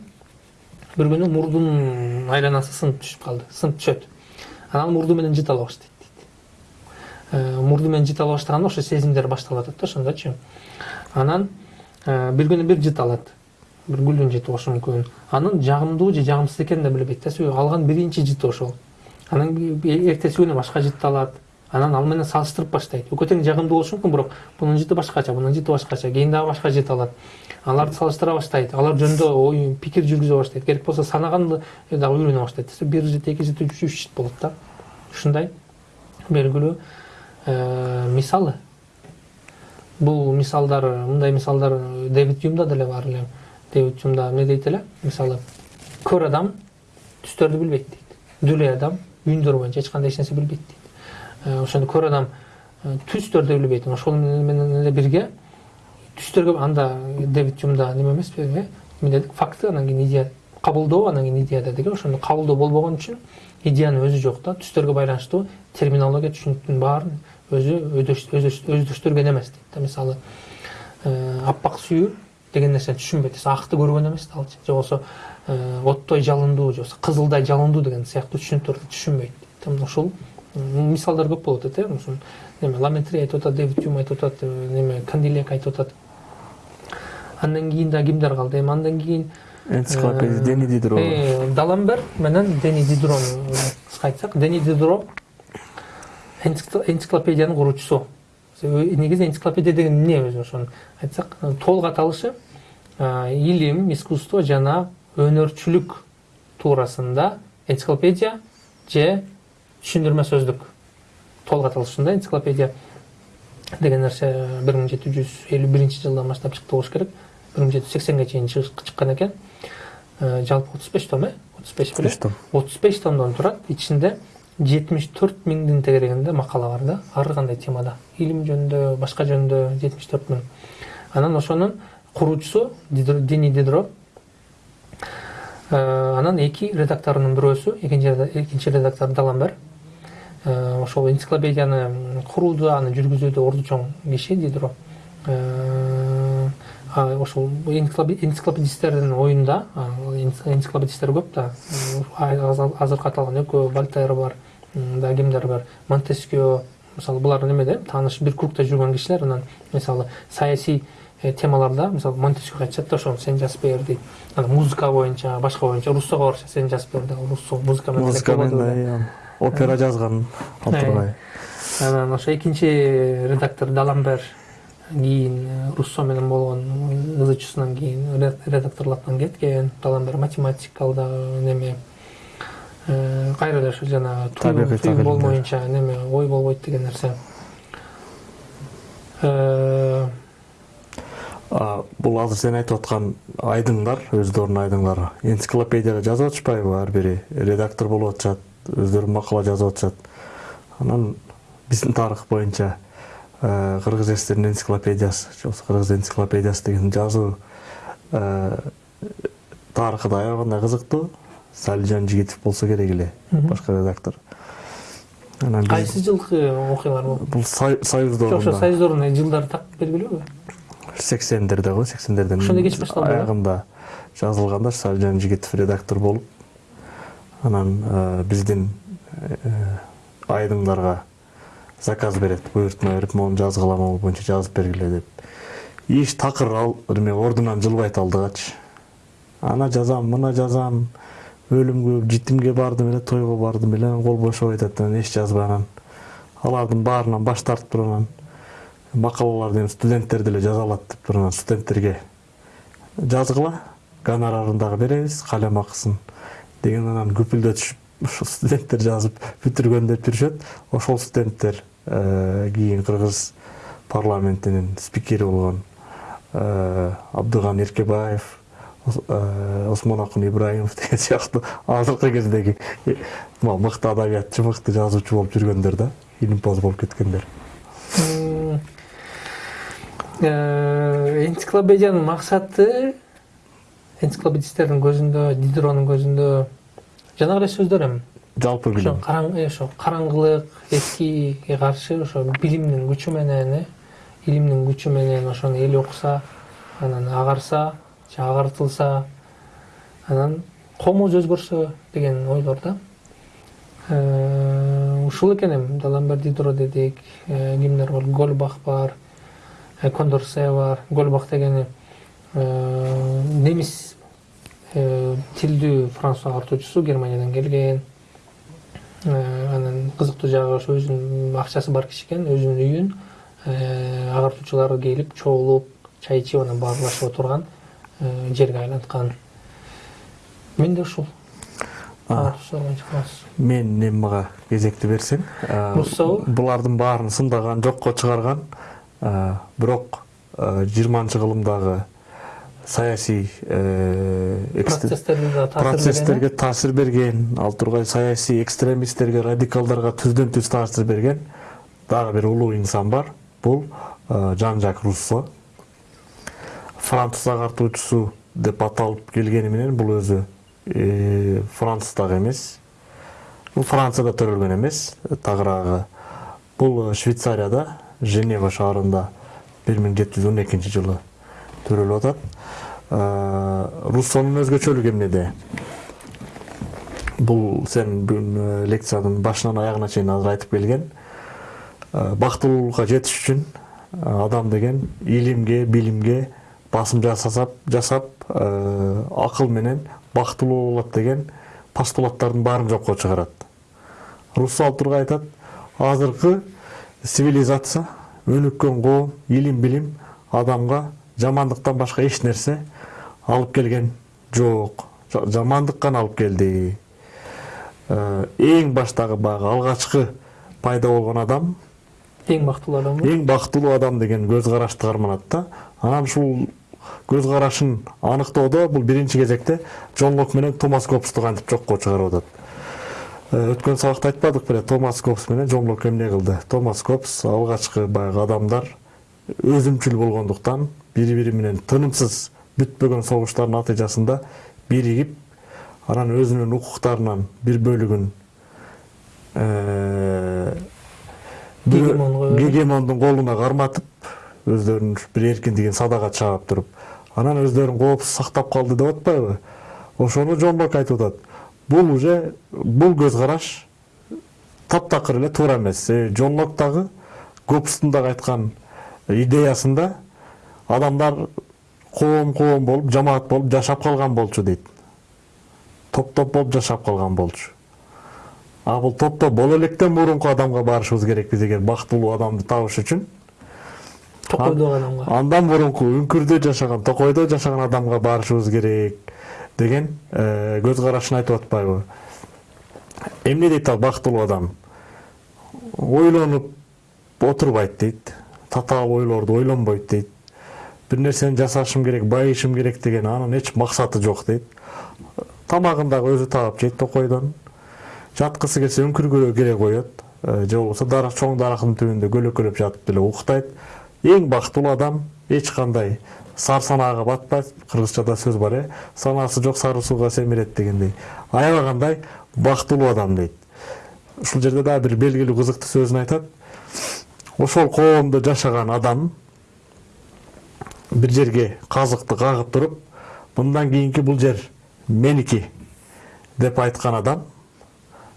бир күнү мурдунун айланасы сынып түшүп калды сынып түшөт анан мурду менен жыта баштайт дейт мурду менен жыта баштаганда ошо сезимдер башталып атат да ошондочу анан бир күнү бир жыта алат бир гүлдүн жыты болушу мүмкүн анын жагымдуу же жагымсыз экенин да билбейт да. Себеби алган биринчи жыты ошол. Анан эртеси күнү башка жыт алат. Анан ал менен салыштырып баштайт. Экөө тең жагымдуу болушу мүмкүн бирок бунун жыты башкача бунун жыты башкача кийин дагы башка жыт алат. Аларды салыштыра баштайт алар жөнүндө ой пикир жүргүзө баштайт. Керек болсо санаганды дагы үйрөнө баштайт. Бир жыт эки жыт үч жыт болот да. Ушундай белгилүү мисалы. Бул мисалдар мындай мисалдар дэвид юмда деле бар эле. Дэвид юмда эмне дейт эле мисалы көр адам түстөрдү билбейт дейт дүлей адам үйүндөр боюнча эч кандай эч нерсе билбейт дейт ошондо көр адам түстөрдү билбейт ошол менен эле бирге түстөргө анда дэвид юмда неме эмеспи эмне дедик факты анан кийин идея кабылдоо анан кийин идея дедик ошондо кабылдоо болбогон үчүн идеянын өзү жок да түстөргө байланыштуу терминология түшүнүктүн баарын өзү өздөштүргөн эмес дейт да мисалы аппак сүйүү деген нерсени түшүнбөйт акты көргөн эмес да алчы же болбосо оттой жалындуу же болбосо кызылдай жалындуу деген сыяктуу түшүнүктөрдү түшүнбөйт дейт ушул мисалдар көп болуп атат э ушул неме ламентри айтып атат дэвид юм айтып атат неме кандилек айтып атат андан кийин дагы кимдер калды эми андан кийин
энциклопедия дени дидро.
даламбер менен дени дидрону кыска айтсак дени дидро энциклопедиянын куруучусу негизи энциклопедия деген эмне өзү ошону айтсак толук аталышы илим искусство жана өнөрчүлүк туурасында энциклопедия же түшүндүрмө сөздүк толук аталышында энциклопедия деген нерсе бир миң жети жүз элүү биринчи жылдан баштап чыкты болуш керек. бир миң жети жүз сексенге чейин чыккан экен жалпы отуз беш том э отуз беш беле отуз беш томдон турат ичинде жетимиш төрт миңдин тегерегинде макала бар да ар кандай темада? Илим жөнүндө башка жөнүндө жетимиш төрт миң. Анан ошонун куруучусу дини дидро анан эки редакторунун бирөөсү экинчи редактор даламбер ошол энциклопедияны куруууда аны жүргүзүүдө орду чоң киши дидро. Ошол энциклопедисттердин оюнда энциклопедисттер көп да. Азыркы аталган экөө вольтер бар. Да кимдер бар. Монтескио мисалы булар немеде тааныш бир кругда жүргөн кишилер анан мисалы саясий темаларда мисалы монтескио айтышат да ошону сен жазып бер дейт анан музыка боюнча башка боюнча руссого барышат сен жазып бер да руссо музыка менен
музыка менен опера жазган ал тургай
анан ошо экинчи редактор даламбер кийин руссо менен болгон ызычуусунан кийин редакторлуктан кеткен. Даламбер математик ал дагы неме кайра эле ошо жанагы туюм болмоюнча неме ой болбойт деген нерсе.
Бул азыр сен айтып аткан айдыңдар өздөрүнүн айдыңдары энциклопедияга жазып атышпайбы ар бири? Редактор болуп атышат өздөрү макала жазып атышат. Анан биздин тарых боюнча кыргыз срдин энциклопедиясы же болбосо кыргыз энциклопедиясы деген жазуу тарыхы да аябай кандай кызыктуу салижан жигитов болсо керек эле башкы редактор
анан кайсы жылкы окуялар бул
бул союздорунда
жок ошо союздордун жылдары так белгилүүбү
сексендерде го сексендердин
ошондо кеч башталды
аягында жазылганда салижан жигитов редактор болуп анан биздин айдыңдарга заказ берет буйртма берип моуну жазгыла могу боюнча жазып бергиле деп иш такыр ал эме ордунан жылбайт алдыгачы ана жазам мына жазам өлүмгө житимге бардым эле тойго бардым эле кол бошобойт атат анан эч жазбай алардын баарынан баш тартып туруп анан макалаларды эми студенттер деле жаза алат деп туруп анан студенттерге жазгыла гонорарын дагы беребиз калем акысын деген анан күпүлдөтүшүп ошо студенттер жазып бүтүргөндөп жүрүшөт ошол студенттер кийин кыргыз парламентинин спикери болгон абдыган эркебаев осмонакун ибраимов деген сыяктуу азыркы кездеги мыкты адабиятчы мыкты жазуучу болуп жүргөндөр да илимпоз болуп кеткендер.
Энциклопедиянын максаты энциклопедисттердин көзүндө дидронун көзүндө жанагы эле сөздөр эми.
Жалпы билим.
ошо караңгылык эскиге каршы ошо билимдин күчү менен э илимдин күчү менен ошону эл окуса анан агарса агартылса анан комуз өзгөрсө деген ойлор да. Ушул экен эми. Даламбер дидро дедик кимдер бар гольбах бар кондорсе бар. Гольбах дегени немис тилдүү француз агартуучусу германиядан келген. Анан кызыктуу жагы ошо өзүнүн акчасы бар киши экен өзүнүн үйүн. Агартуучулар келип чогулуп чай ичип анан баарлашып отурган жерге айланткан. Мен да ушул.
Мен эмага кезекти берсең
руссобу
булардын баарын сындаган жокко чыгарган бирок жыйырманчы кылымдагы саясий процесстерге таасир берген ал тургай саясий экстремисттерге радикалдарга түздөн түз таасир берген дагы бир улуу инсан бар. Бул жан жак руссо. Француз агартуучусу деп аталып келгени менен бул өзү француз дагы эмес бул францияда төрөлгөн эмес тагыраагы бул швейцарияда женева шаарында бир миң жети жүз он экинчи жылы төрөлүп атат руссонун өзгөчөлүгү эмнеде бул сен бүгүн лекциянын башынан аягына чейин азыр айтып келген. Бактылуулукка жетиш үчүн адам деген илимге билимге басым жасап жасап акыл менен бактылуу болот деген постулаттардын баарын жокко чыгарат. Руссо ал тургай айтат азыркы цивилизация өнүккөн коом илим билим адамга жамандыктан башка эч нерсе алып келген жок. Жа- жамандык гана алып келди Э, эң баштагы баягы алгачкы пайда болгон адам
эң бактылуу адам
эң бактылуу адам деген көз карашты карманат да. Анан ушул көз карашын аныктоодо бул биринчи кезекте джон лок менен томас гоббсту кантип жокко чыгарып атат Э, өткөн сабакта айтпадык беле томас гоббс менен джон лок эмне кылды томас гоббс алгачкы баягы адамдар өзүмчүл болгондуктан бири бири менен тынымсыз бүтпөгөн согуштардын натыйжасында биригип анан өзүнүн укуктарынан бир бөлүгүн э, гегемондун колуна карматып өздөрүнүн бир эркиндигин садага чаап туруп анан өздөрүн коопсуз сактап калды деп атпайбы? Ошону жон лок айтып атат. Бул уже бул көз караш таптакыр эле туура эмес. Себеби жон лок дагы гоббстун дагы айткан идеясында адамдар коом коом болуп жамаат болуп жашап калган болчу дейт. Топ топ болуп жашап калган болчу. А бул топ топ боло электен мурунку адамга барышыбыз керекпиз эгер бактылуу адамды табыш үчүн
токойдогу адамга.
андан мурунку үңкүрдө жашаган токойдо жашаган адамга барышыбыз керек деген э, көз карашын айтып атпайбы. Эмне дейт ал бактылуу адам? Ойлонуп отурбайт дейт татаал ойлорду ойлонбойт дейт. Бир нерсени жасашым керек байышым керек деген анын эч максаты жок дейт. Тамагын дагы өзү таап жейт токойдон. Жаткысы келсе үңкүргө кире коет э, же болбосо дарак чоң дарактын түбүндө көлөкөлөп жатып деле уктайт эң бактылуу адам эч кандай сар санаага батпайт кыргызчада сөз бар э? Санаасы жок сары сууга семирет дегендей. Аябагандай бактылуу адам дейт. Ушул жерде дагы бир белгилүү кызыктуу сөзүн айтат. Ошол коомдо жашаган адам бир жерге казыкты кагып туруп мындан кийинки бул жер меники деп айткан адам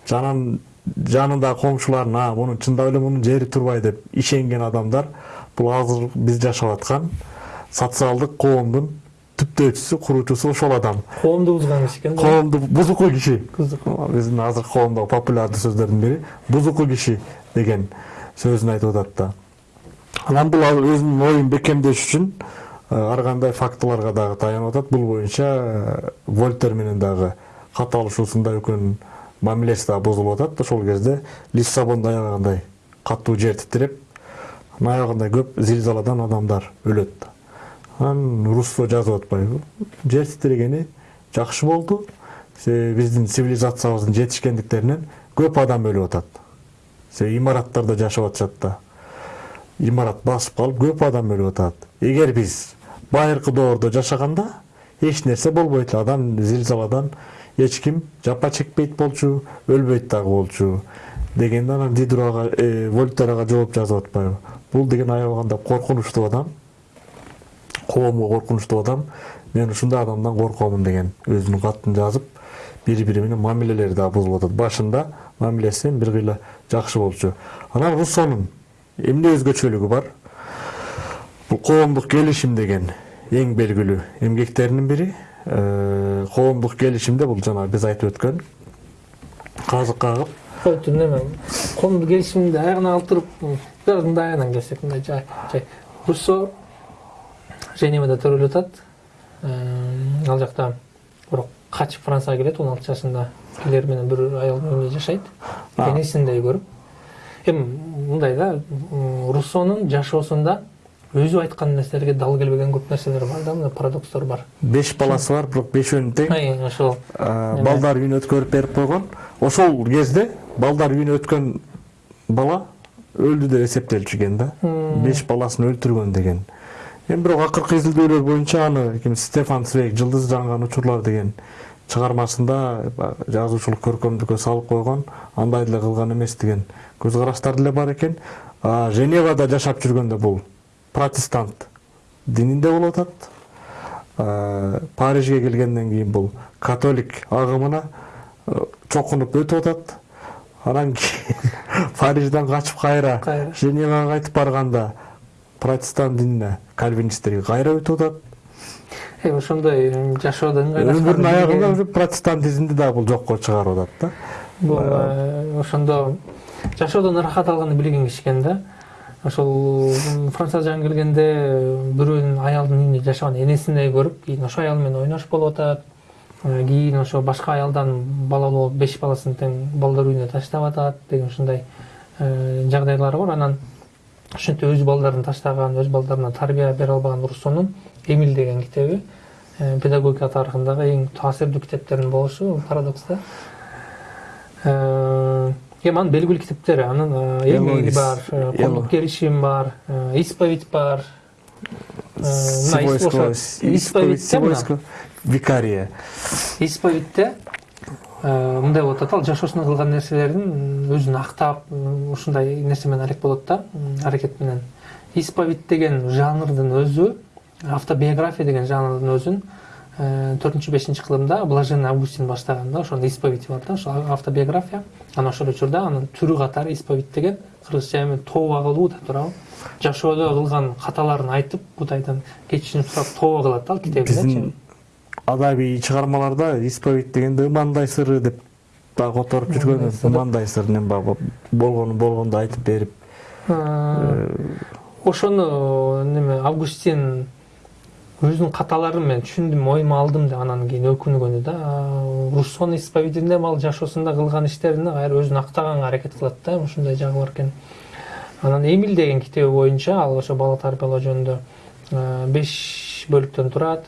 жанын жанындагы коңшуларын а мунун чындап эле мунун жери турбай деп ишенген адамдар бул азыр биз жашап аткан социалдык коомдун түптөөчүсү куруучусу ошол адам.
Коомду бузган киши экен
коомду бузуку киши. Биздин азыркы коомдогу популярдуу сөздөрдүн бири бузуку киши деген сөзүн айтып атат да. Анан бул ал өзүнүн оюн бекемдеш үчүн э, ар кандай фактыларга дагы таянып атат бул боюнча вольтер менен дагы кат алышуусунда экөөнүн мамилеси дагы бузулуп атат ошол кезде лиссабондо аябагандай катуу жер титиреп анан аябагандай көп зилзаладан адамдар өлөт анан руссо жазып атпайбы жер титирегени жакшы болду биздин цивилизациябыздын жетишкендиктеринен көп адам өлүп атат себеби имараттарда жашап атышат да. Имарат басып калып көп адам өлүп атат эгер биз байыркы доордо жашаганда эч нерсе болбойт эле адам зилзаладан эч ким жапа чекпейт болчу өлбөйт дагы болчу. Дегенде анан дидро ага э, вольтер ага жооп жазып атпайбы бул деген аябагандай коркунучтуу адам коомго коркунучтуу адам мен ушундай адамдан коркомун деген өзүнүн катын жазып бири бири менен мамилелери дагы бузулуп атат башында мамилеси бир кыйла жакшы болчу анан руссонун эмне өзгөчөлүгү бар. Бул коомдук келишим деген эң белгилүү эмгектеринин бири коомдук келишимде бул жана биз айтып өткөн казык кагып
коомдук келишимди аягына алып бираз мындай аягынан келсек мындай жай жай. Руссо женевада төрөлүп атат. Ал жакта бирок качып францияга келет он алты жашында келер менен бир аял менен жашайт. Энесиндей көрүп. Эми мындай да руссонун жашоосунда өзү айткан нерселерге дал келбеген көп нерселер бар да мына парадокстор бар.
Беш баласы бар бирок бешөөнү тең
ошол.
Э, балдар үйүнө өткөрүп берип койгон. Ошол кезде балдар үйүнө өткөн бала өлдү деп эсептелчү экен да беш баласын өлтүргөн деген. Эми бирок акыркы изилдөөлөр боюнча аны ким стефан свейг жылдыз жанган учурлар деген чыгармасында жазуучулук көркөмдүккө салып койгон андай деле кылган эмес деген көз караштар деле бар экен женевада жашап жүргөндө бул протестант дининде болуп атат парижге келгенден кийин бул католик агымына чокунуп өтүп атат анан кийин парижден качып кайра
Кайра.
женевага кайтып барганда протестант динине кальвинисттерге кайра өтүп атат
Э, ошондой м, жашоодо ыңгайлашкан
өмүрүнүн аягында уже протестантизмди дагы бул жокко чыгарып атат да.
Бул ошондо жашоодон ырахат алганы билген киши экен да. Ошол францияга жаңы келгенде бирөөнүн аялдын үйүндө жашаган энесине көрүп кийин ошол аял менен ойношуп болуп атат кийин ошо башка аялдан балалуу болуп беш баласын тең балдар үйүнө таштап атат деген ушундай э, жагдайлары бар. Анан ошентип өз балдарын таштаган өз балдарына тарбия бере албаган руссонун эмиль деген китеби э, педагогика тарыхындагы эң таасирдүү китептердин болушу парадокс да Э, эми анын белгилүү китептери анын э,
Элоиз.
бар э, коомдук келишим бар э, исповедь бар. Э, ошо
викария.
Исповедьте э, мындай болуп атат ал жашоосунда кылган нерселерин өзүн актап ушундай нерсе менен арек болот да аракет менен. Исповедь деген жанрдын өзү автобиография деген жанрдын өзүн э, төртүнчү бешинчи кылымда блаженный августин баштаган да ошонун исповеди бар да ошол автобиография. Анан ошол учурда анын түрү катары исповедь деген кыргызча эми тооба кылуу деп туурабы. Жашоодо кылган каталарын айтып кудайдан кечирим сурап тооба кылат да ал
биздин
китебинде
адабий чыгармаларда исповедь дегенде ымандай сыры деп дагы которуп жүргөн
Ымандай сыры.
эми баягы болгону болгондой айтып берип
ошону неме августин өзүнүн каталарын мен түшүндүм оюма алдым деп анан кийин өкүнгөнү да. Руссонун исповединде ал жашоосунда кылган иштерине кайра өзүн актаганга аракет кылат да ушундай жагы бар экен. Анан эмиль деген китеби боюнча ал ошо бала тарбиялоо жөнүндө э, беш бөлүктөн турат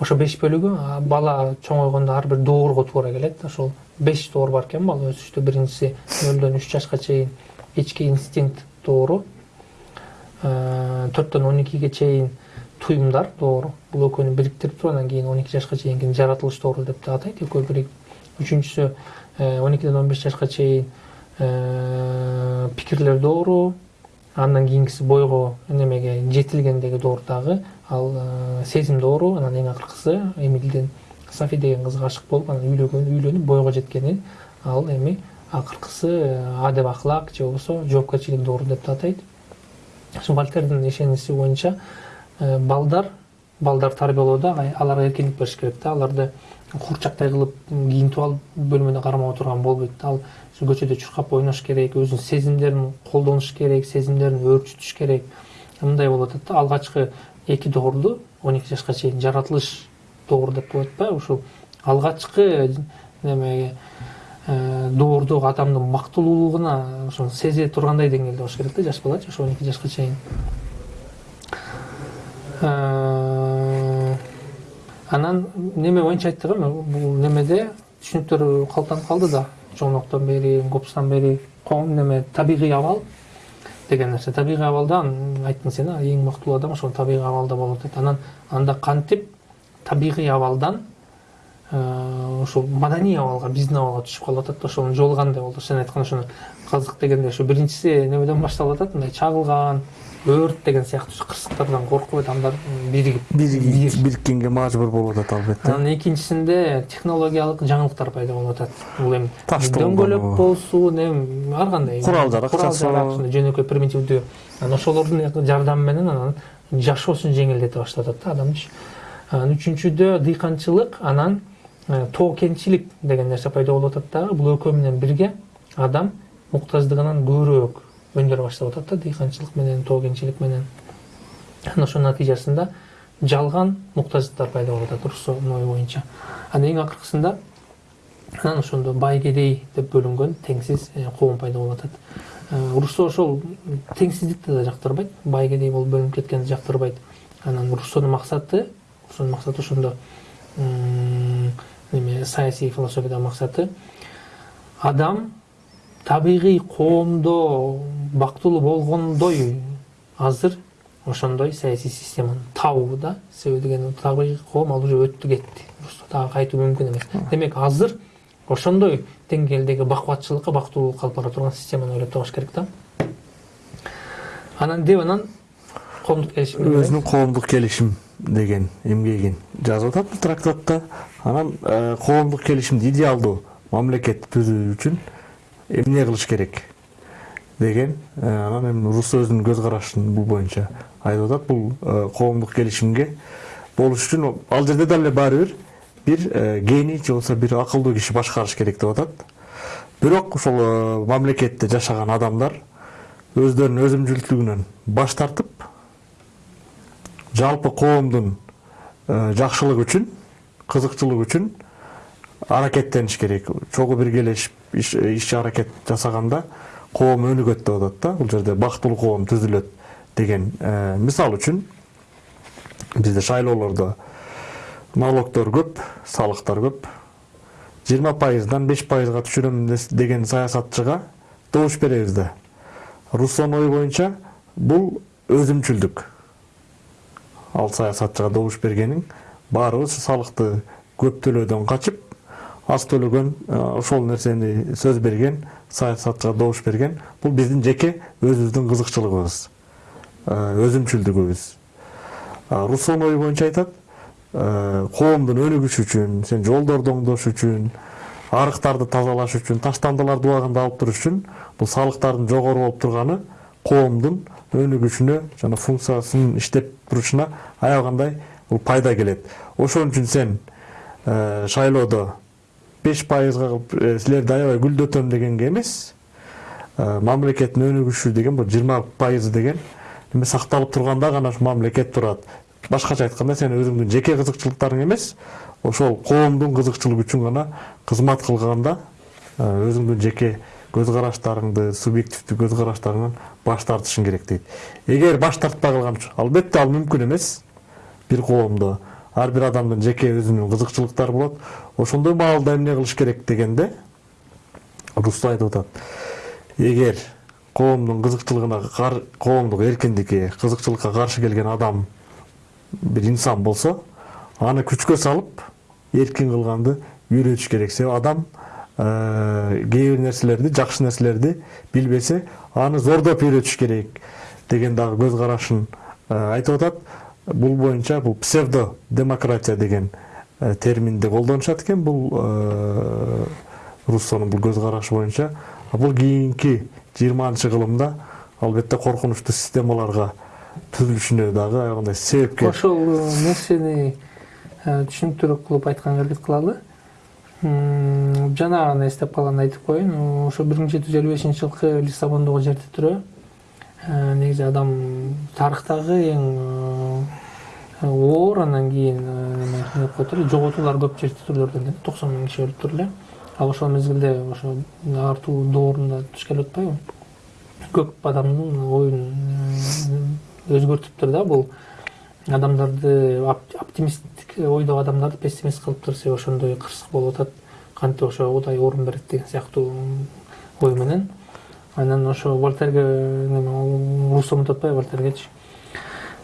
ошо беш бөлүгү бала чоңойгондо ар бир доорго туура келет ошол беш доор бар экен бала өсүштө биринчиси нөлдөн үч жашка чейин ички инстинкт доору төрттөн он экиге чейин туюмдар доору бул экөөнү бириктирип туруп анан кийин он эки жашка чейинкини жаратылыш доору деп да атайт экөө биригип үчүнчүсү он экиден он беш жашка чейин пикирлер доору андан кийинкиси бойго немеге жетилгендеги доор дагы ал э, сезим доору анан эң акыркысы эмилдин софи деген кызга ашык болуп анан үйлөнгөн үйлөнүп бойго жеткени. Ал эми акыркысы э, адеп акылак же болбосо жоопкерчилик доору деп да атайт. Ошо вальтердин ишениси боюнча э, балдар балдар тарбиялоодо аларга эркиндик бериш керек да. Аларды куурчактай кылып кийинтип алып бөлмөдө кармап отурган болбойт. Ал көчөдө чуркап ойнош керек өзүнүн сезимдерин колдонуш керек сезимдерин өрчүтүш керек. Мындай болуп атат да. Алгачкы эки доорду он эки жашка чейин жаратылыш доору деп коет атпайбы ушул алгачкы немеге э, доордогу адамдын бактылуулугуна ошону сезе тургандай деңгээлде болуш керек да жаш балачы ошо он эки жашка чейин. Э, анан неме боюнча айттык эми бул немеде түшүнүктөр калыптанып калды да чоңдуктан бери гопустан бери коом неме табигый абал деген нерсе табигый абалда айттың сен эң бактылуу адам ошол табигый абалда болот дейт анан анда кантип табигый абалдан э, ушул маданий абалга биздин абалга түшүп калып атат да ошонун жолу кандай болду? Сен айткан ошону казык дегенде ушу биринчиси немеден башталып атат мындай чагылган өрт деген сыяктуу ушу кырсыктардан коркуп адамдар м, биригип
бир бириккенге мажбур болуп атат албетте
анан экинчисинде технологиялык жаңылыктар пайда болуп атат бул эми дөңгөлөк болсун эми ар кандай
Курал жарак
курал
жасоо.
жарак ушундай жөнөкөй примитивдүү анан ошолордун жардамы менен анан жашоосун жеңилдете баштап атат да адамчы анан үчүнчүдө дыйканчылык анан э, тоо кенчилик деген нерсе пайда болуп атат дагы. Бул экөө менен бирге адам муктаждыгынан көбүрөөк өндүрө баштап атат да дыйканчылык менен тоо кенчилик менен. Анан ошонун натыйжасында жалган муктаждыктар пайда болуп атат ою боюнча. Анан эң акыркысында анан ошондо бай кедей деп бөлүнгөн теңсиз э, коом пайда болуп атат. Э, руссо ошол теңсиздикти да жактырбайт бай кедей болуп бөлүнүп кеткенди жактырбайт. Анан руссонун максаты руссонун максаты ошондо неме саясий философиядагы максаты адам табигый коомдо бактылуу болгондой. Азыр ошондой саясий системаны табуу да себеби деген табигый коом ал уже өттү кетти. Дагы кайтуу мүмкүн эмес. Демек азыр ошондой деңгээлдеги бакубатчылыкка бактылуулукка алып бара турган системаны ойлоп табыш керек да. Анан деп анан коомдук келишим
өзүнүн коомдук келишим деген эмгегин жазып атат бул трактатта. Анан э, коомдук келишимди идеалдуу мамлекет түзүү үчүн эмне кылыш керек деген э, анан эми руссо өзүнүн көз карашын бул боюнча айтып атат бул э, коомдук келишимге болуш үчүн ал жерде эле баары бир бир э, гений же болбосо бир акылдуу киши башкарыш керек деп атат. Бирок ошол мамлекетте жашаган адамдар өздөрүнүн өзүмчүлдүгүнөн баш тартып жалпы коомдун жакшылыгы үчүн кызыкчылыгы үчүн аракеттениш керек чогуу биргелешип иш аракет жасаганда коом өнүгөт деп атат да бул жерде бактылуу коом түзүлөт деген мисал үчүн бизде шайлоолордо налогдор көп салыктар көп жыйырма пайыздан беш пайызга түшүрөм деген саясатчыга добуш беребиз да руссонун ою боюнча бул өзүмчүлдүк ал саясатчыга добуш бергениң баарыбыз салыкты көп төлөөдөн качып аз төлөгөн ошол нерсени сөз берген саясатчыга добуш берген бул биздин жеке өзүбүздүн кызыкчылыгыбыз өзүмчүлдүгүбүз руссонун ою боюнча айтат коомдун өнүгүшү үчүн сен жолдорду оңдош үчүн арыктарды тазалаш үчүн таштандыларды убагында алып туруш үчүн бул салыктардын жогору болуп турганы коомдун өнүгүшүнө жана функциясынын иштеп турушуна аябагандай бул пайда келет ошон үчүн сен шайлоодо беш пайызга кылып силерди аябай гүлдөтөм дегенге эмес. Мамлекеттин өнүгүшү деген бул жыйырма пайыз деген сакталып турганда гана ушу мамлекет турат. Башкача айтканда сен өзүңдүн жеке кызыкчылыктарың эмес ошол коомдун кызыкчылыгы үчүн гана кызмат кылганда өзүңдүн жеке көз караштарыңды субъективдүү көз караштарыңан баш тартышың керек дейт. Эгер баш тартпай калган албетте ал мүмкүн эмес бир коомдо ар бир адамдын жеке өзүнүн кызыкчылыктары болот ошондой маалда эмне кылыш керек дегенде руссо айтып атат эгер коомдун кызыкчылыгына коомдук эркиндикке кызыкчылыкка каршы келген адам бир инсан болсо аны күчкө салып эркин кылганды үйрөтүш керек себеби адам кээ бир нерселерди жакшы нерселерди билбесе аны зордоп үйрөтүш керек деген дагы көз карашын айтып атат бул боюнча бул псевдо демократия деген терминди колдонушат экен бул руссонун бул көз карашы боюнча бул кийинки жыйырманчы кылымда албетте коркунучтуу системаларга түзүлүшүнө дагы аябагандай себепкер
ошол нерсени түшүнүктүүрөөк кылып айтканга аракет кылалы жана гана эстеп калганды айтып коеюн ошо бир миң жети жүз элүү бешинчи жылкы лиссабондогу жертирөө негизи адам тарыхтагы эң оор анан кийин деп коет эле жоготуулар көп жертитүүлөрдөн токсон миң киши өлүптүр эле ал ошол мезгилде ошо артуу доорунда туш келип атпайбы? Көп адамдын оюн өзгөртүптүр да бул. Адамдарды оптимисттик ойдогу адамдарды пессимист кылыптыр себеби ошондой кырсык болуп атат. Кантип ошо кудай орун берет деген сыяктуу ой менен. Анан ошо волтерге руссо унутуп атпайбы волтергечи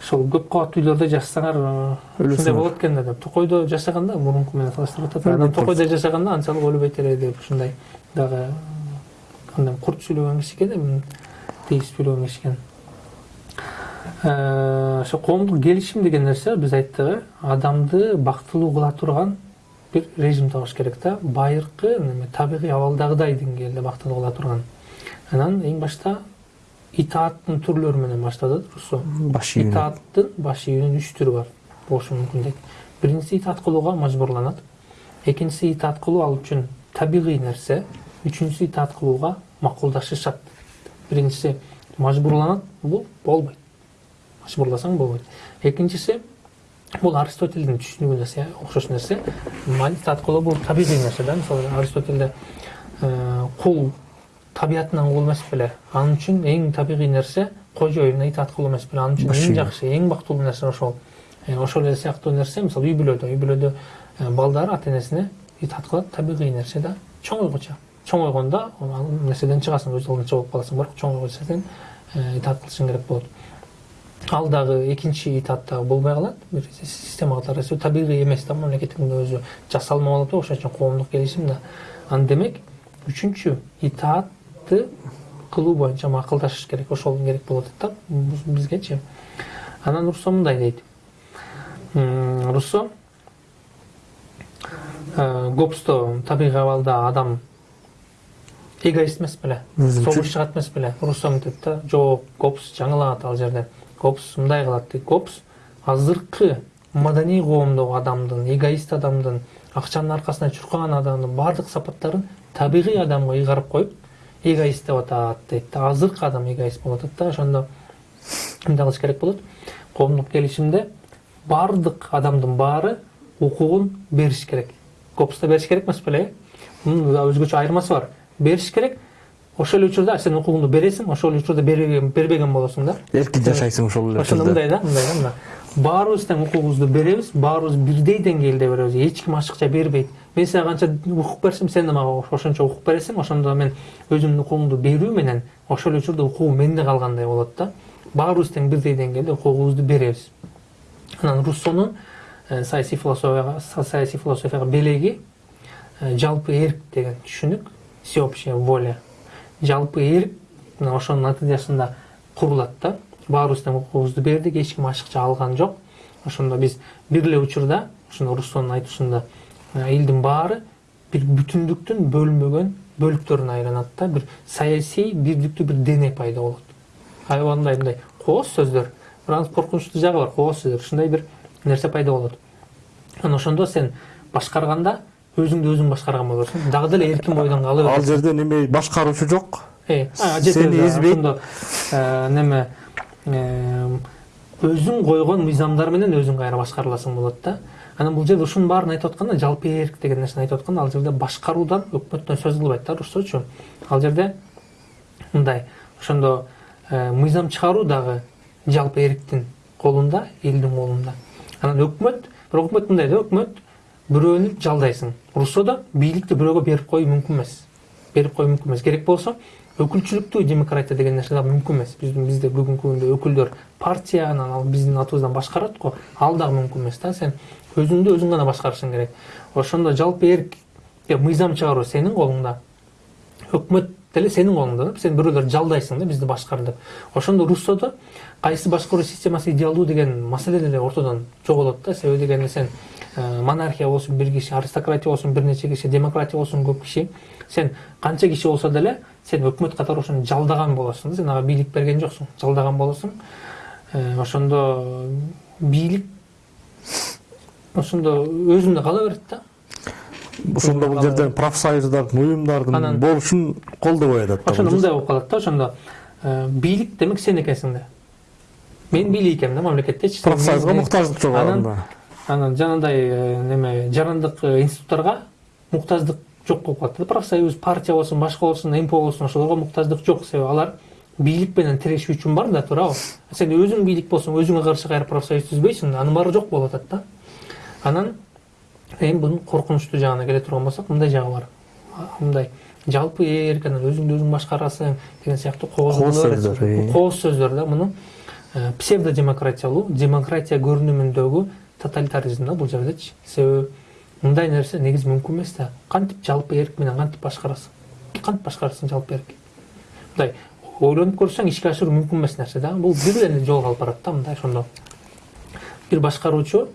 ошол көп кабаттуу үйлөрдө жашасаңар ушундай болот экен да деп токойдо жашаганда мурунку менен салыштырып атат анан токойдо жашаганда анчалык өлбөйт эле деп ушундай дагы кандай курт сүйлөгөн киши экен тийиз сүйлөгөн киши экен ошо коомдук келишим деген нерсе биз айттык э адамды бактылуу кыла турган бир режим табыш керек да байыркы табигый абалдагыдай деңгээлде бактылуу кыла турган анан эң башта итааттын түрлөрү менен баштады руссо
баш ийүү
итааттын баш ийүүнүн үч түрү бар болушу мүмкүн дейт биринчиси итаат кылууга мажбурланат экинчиси итаат кылуу ал үчүн табигый нерсе үчүнчүсү итаат кылууга макулдашышат биринчиси мажбурланат бул болбойт мажбурласаң болбойт экинчиси бул аристотельдин түшүнүгүнө окшош нерсе итаат кылуу бул табигый нерсе да мисалы аристотельде кул табиятынан кул эмес беле ал үчүн эң табигый нерсе кожоюна итаат кылуу эмес беле ал үчүн эң жакшы эң бактылуу нерсе ошол ошол эле сыяктуу нерсе мисалы үй бүлөдө үй бүлөдө балдар ата энесине итаат кылат табигый нерсе да чоң ойгочо чоң ойгондо ал нерседен чыгасың өз алдынча болуп каласың бирок чоң ойгочо сен итаат кылышың керек болот ал дагы экинчи этап дагы болбой калат бир системага таратуу табигый эмес да мамлекеттин өзү жасалма болот да ошон үчүн коомдук келишим да анан демек үчүнчү итаатты кылуу боюнча макулдашыш керек ошол керек атат да. Бизгечи анан руссо мындай дейт руссо гобсто табигый абалда адам эгоист эмес беле согуш чыгат эмес беле руссо мынтет да. Жок гоббс жаңылат ал жерде. Гоббс мындай кылат дейт гоббс азыркы маданий коомдогу адамдын эгоист адамдын акчанын аркасына чуркаган адамдын баардык сапаттарын табигый адамга ыйгарып коюп эгоист деп атат дейт да азыркы адам эгоист болуп атат да ошондо эмне кылыш керек болот. Коомдук келишимде баардык адамдын баары укугун бериш керек. Копста бериш керек эмес беле э мунун өзгөчө айырмасы бар. Бериш керек. Ошол эле учурда сен укугуңду бересиң ошол эле учурда бербеген болосуң да.
Эркин жашайсың ошол эле
ошондо мындай да мындай да мына. Баарыбыз тең укугубузду беребиз баарыбыз бирдей деңгээлде беребиз. Эч ким ашыкча бербейт. Мен сага канча укук берсем сен да мага ошончо укук бересиң. Ошондо мен өзүмдүн укугумду берүү менен ошол эле учурда укугум менде калгандай болот да. Баарыбыз тең бирдей деңгээлде укугубузду беребиз. Анан руссонун саясий философияга саясий философияга белеги жалпы эрк деген түшүнүк всеобщая воля. Жалпы эрк мына ошонун натыйжасында курулат да. Баарыбыз тең укугубузду бердик эч ким ашыкча алган жок. Ошондо биз бир эле учурда ошондо руссонун айтуусунда элдин баары бир бүтүндүктүн бөлүнбөгөн бөлүктөрүнө айланат да бир саясий бирдиктүү бир дене пайда болот аябагандай мындай кооз сөздөр анын коркунучтуу жагы бар кооз сөздөр ушундай бир нерсе пайда болот анан ошондо сен башкарганда өзүңдү өзүң башкарган болосуң дагы деле эркин бойдон кала бересиң
ал жерде неме башкаруучу жок
сени эзбейт ошондо неме өзүң койгон мыйзамдар менен өзүң кайра башкарыласың болот да анан бул жерде ушунун баарын айтып атканда жалпы эрк деген нерсени айтып атканда ал жерде башкаруудан өкмөттөн сөз кылбайт да руссочу ал жерде мындай ошондо мыйзам чыгаруу дагы жалпы эрктин колунда элдин колунда. Анан өкмөт бирок өкмөт мындай да өкмөт бирөөнү жалдайсың. Руссодо бийликти бирөөгө берип коюу мүмкүн эмес. Берип коюу мүмкүн эмес. Керек болсо өкүлчүлүктүү демократия деген нерсе дагы мүмкүн эмес. Биздин бизде бүгүнкү күндө өкүлдөр партия анан ал биздин атыбыздан башкарат го ал дагы мүмкүн эмес да. Сен өзүңдү өзүң гана башкарышың керек. Ошондо жалпы эрк мыйзам чыгаруу сенин колуңда өкмөт деле сенин колуңда да. Сен бирөөлөрдү жалдайсың да бизди башкар деп. Ошондо руссодо кайсы башкаруу системасы идеалдуу деген маселе деле ортодон жоголот да. Себеби дегенде сен монархия болсун бир киши аристократия болсун бир нече киши демократия болсун көп киши сен канча киши болсо деле сен өкмөт катары ошону жалдаган болосуң да. Сен ага бийлик берген жоксуң жалдаган болосуң ошондо бийлик ошондо өзүндө кала берет да.
Ошондо бул жерде профсоюздардын уюмдардын болушун колдобой атат да
ошондо мындай болуп калат да ошондо бийлик демек сен экенсиң да. Мен бийлик экенмин да мамлекеттечи
профсоюзга муктаждык жок
анан анан жанагындай неме жарандык институттарга муктаждык жок болуп калат да. Профсоюз партия болсун башка болсун мпо болсун ошолорго муктаждык жок. Себеби алар бийлик менен тирешүү үчүн бар да туурабы. Сен өзүң бийлик болсоң өзүңө каршы кайра профсоюз түзбөйсүң анын баары жок болуп атат да. Анан эми мунун коркунучтуу жагына келе турган болсок мындай жагы бар. Мындай жалпы эрк анан өзүңдү өзүң башкарасың деген сыяктуу кооз сөздөр кооз сөздөр да муну псевдодемократиялуу демократия көрүнүмүндөгү тоталитаризм да бул жердечи себеби мындай нерсе негизи мүмкүн эмес да кантип жалпы эрк менен кантип башкарасың кантип башкарасың жалпы эрк мындай ойлонуп көрсөң ишке ашыруу мүмкүн эмес нерсе да бул бир эле жолго алып барат да мындай ошондо бир башкаруучу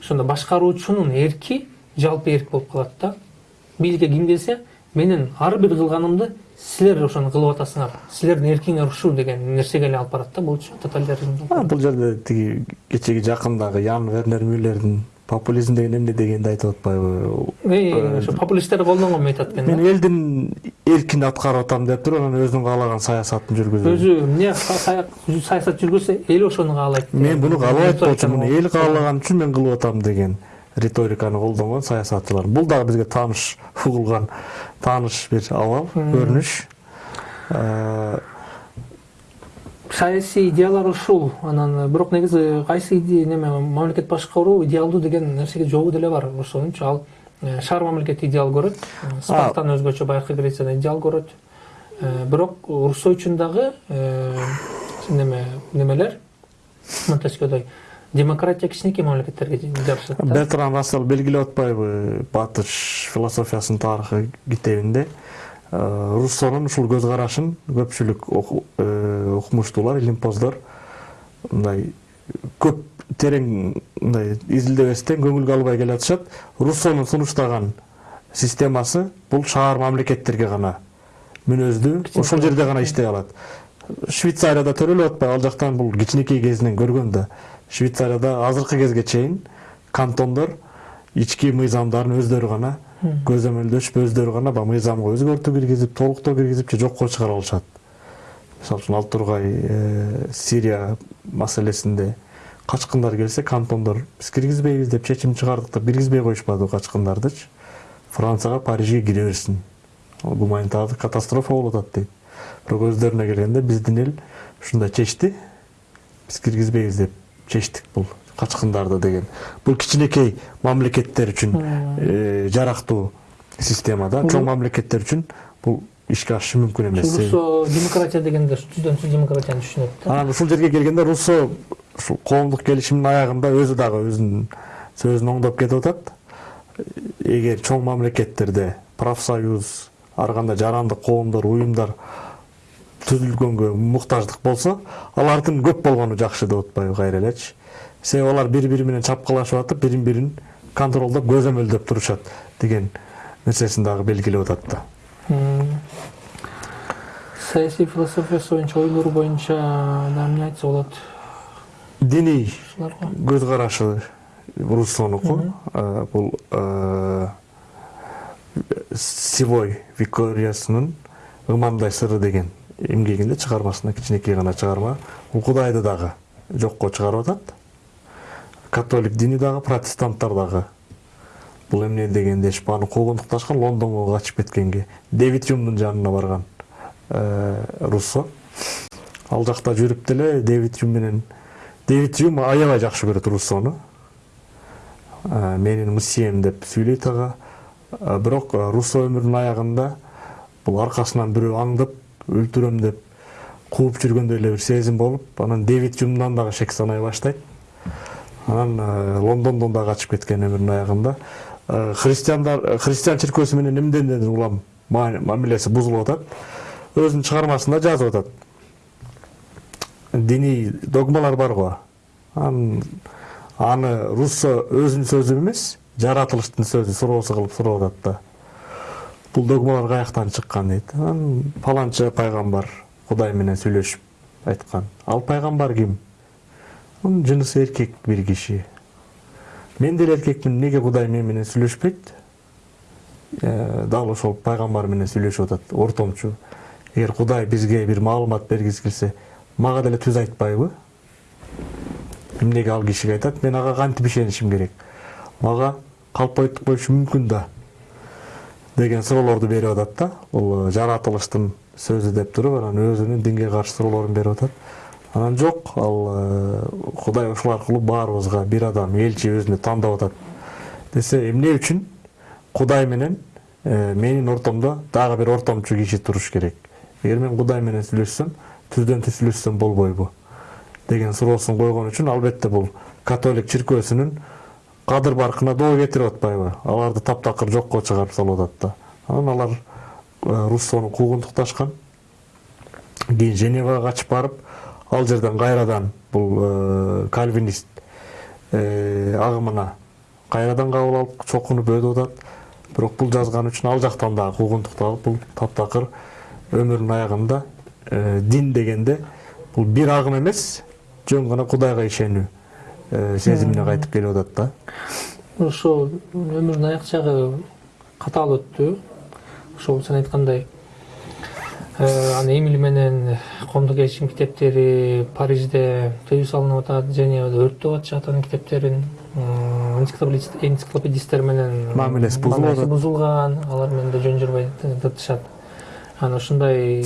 ошондо башкаруучунун эрки жалпы эрк болуп калат да. Бийликке ким келсе менин ар бир кылганымды силер ошону кылып атасыңар силердин эркиңер ушул деген нерсеге эле алып барат да булчу тоталитаризм
бул жерде тиги кечеги жакындагы ян вернер мюллердин популизм деген эмне дегенди айтып атпайбы
ошо популисттер колдонгон метод экен
мен элдин эркин аткарып атам деп туруп анан өзүнүн каалаган саясатын жүргүзөм
өзү эмне саясат жүргүзсө эл ошону каалайт
мен буну каалабайт болчумун эл каалаган үчүн мен кылып атам деген риториканы колдонгон саясатчылар бул дагы бизге тааныш угулган тааныш бир абал көрүнүш
саясий идеялар ушул. Анан бирок негизи кайсы неме мамлекет башкаруу идеалдуу деген нерсеге жообу деле бар ошончу ал шаар мамлекет идеал көрөт. Спартан өзгөчө байыркы грецияда идеал көрөт. Бирок руссо үчүн дагы неме немелер монтескёдой демократия кичинекей мамлекеттерге жабышат
бертран рассел белгилеп атпайбы батыш философиясынын тарыхы китебинде. Руссонун ушул көз карашын көпчүлүк окумуштуулар илимпоздор мындай көп терең мындай изилдебестен көңүлгө албай келатышат руссонун сунуштаган системасы бул шаар мамлекеттерге гана. Мүнөздүү ошол жерде гана иштей алат. Швейцарияда төрөлүп атпайбы ал жактан бул кичинекей кезинен көргөн да. Швейцарияда азыркы кезге чейин кантондор ички мыйзамдарын өздөрү гана көзөмөлдөшүп өздөрү гана баягы мыйзамга өзгөртүү киргизип толуктоо киргизип же жокко чыгара алышат. Мисалы үчүн ал тургай сирия маселесинде качкындар келсе кантондор биз киргизбейбиз деп чечим чыгардык да киргизбей коюшпады качкындардычы францияга парижге кире берсин. Гуманитардык катастрофа болуп атат дейт. Бирок өздөрүнө келгенде биздин эл ушундай чечти. Биз киргизбейбиз деп чечтик бул качкындарды деген. Бул кичинекей мамлекеттер үчүн жарактуу система да чоң мамлекеттер үчүн бул ишке ашышы мүмкүн эмес
руссо демократия дегенде түздөн түз демократияны түшүнөт да.
Анан ушул жерге келгенде руссо ушул коомдук келишимдин аягында өзү дагы өзүнүн сөзүн оңдоп кетип атат эгер чоң мамлекеттерде профсоюз ар кандай жарандык коомдор уюмдар түзүлгөнгө муктаждык болсо алардын көп болгону жакшы деп атпайбы кайра элечи себеби алар бири бири менен чапкылашып атып бирин бирин контролдоп көзөмөлдөп турушат деген нерсесин дагы белгилеп атат да
саясий философиясы боюнча ойлору боюнча эмне айтса болот
диний көз карашы руссонуку бул сивой викториясынын ымандай сыры деген эмгегинде чыгармасында кичинекей гана чыгарма бул кудайды дагы жокко чыгарып атат католик дини дагы протестанттар дагы бул эмне дегенде аны куугунтукташкан лондонго качып кеткенге. Дэвид юмдун жанына барган руссо. Ал жакта жүрүп деле дэвид юм менен дэвид юм аябай жакшы көрөт руссону менин миссиям деп сүйлөйт ага бирок руссо өмүрүнүн аягында бул аркасынан бирөө аңдып өлтүрөм деп кууп жүргөндөй эле бир сезим болуп анан дэвид юмдан дагы шек санай баштайт анан лондондон да качып кеткен өмүрүнүн аягында христиандар христиан чиркөөсү менен эмнеден улам мамилеси бузулуп атат өзүнүн чыгармасында жазып атат диний догмалар бар го аны руссо өзүнүн сөзү эмес жаратылыштын сөзү суроосу кылып сурап атат да бул догмалар каяктан чыккан дейт анан паланчы пайгамбар кудай менен сүйлөшүп айткан ал пайгамбар ким анын жынысы эркек бир киши мен деле эркекмин эмнеге кудай мен менен сүйлөшпөйт дал ошол пайгамбар менен сүйлөшүп атат ортомчу эгер кудай бизге бир маалымат бергиси келсе мага деле түз айтпайбы эмнеге ал кишиге айтат мен ага кантип ишенишим керек мага калп айтып коюшу мүмкүн да деген суроолорду берип атат да бул жаратылыштын сөзү деп туруп анан өзүнүн динге каршы суроолорун берип атат анан жок. Ал кудай ушул аркылуу баарыбызга бир адам элчи өзүнө тандап атат десе эмне үчүн? Кудай менен менин ортомдо дагы бир ортомчу киши туруш керек. Эгер мен кудай менен сүйлөшсөм түздөн түз сүйлөшсөм болбойбу деген суроосун койгон үчүн албетте бул католик чиркөөсүнүн кадыр баркына доо кетирип атпайбы. Аларды таптакыр жокко чыгарып салып атат да. Анан алар руссону куугунтукташкан кийин женевага качып барып ал жерден кайрадан бул кальвинист агымына кайрадан кабыл алып чокунуп өтүп атат бирок бул жазганы үчүн ал жактан дагы куугунтукталып бул таптакыр өмүрүнүн аягында дин дегенде бул бир агым эмес жөн гана кудайга ишенүү сезимине кайтып келип атат да.
Ошол өмүрүнүн аяк жагы катаал өттү ошол сен айткандай аны эмили менен коомдук келишим китептери парижде тыюу салынып атат женевада өрттөп атышат анын китептерин энциклопедисттер менен
мамилеси бузулуп атат
бузулган алар менен да жөн журбай тыртышат. Анан ушундай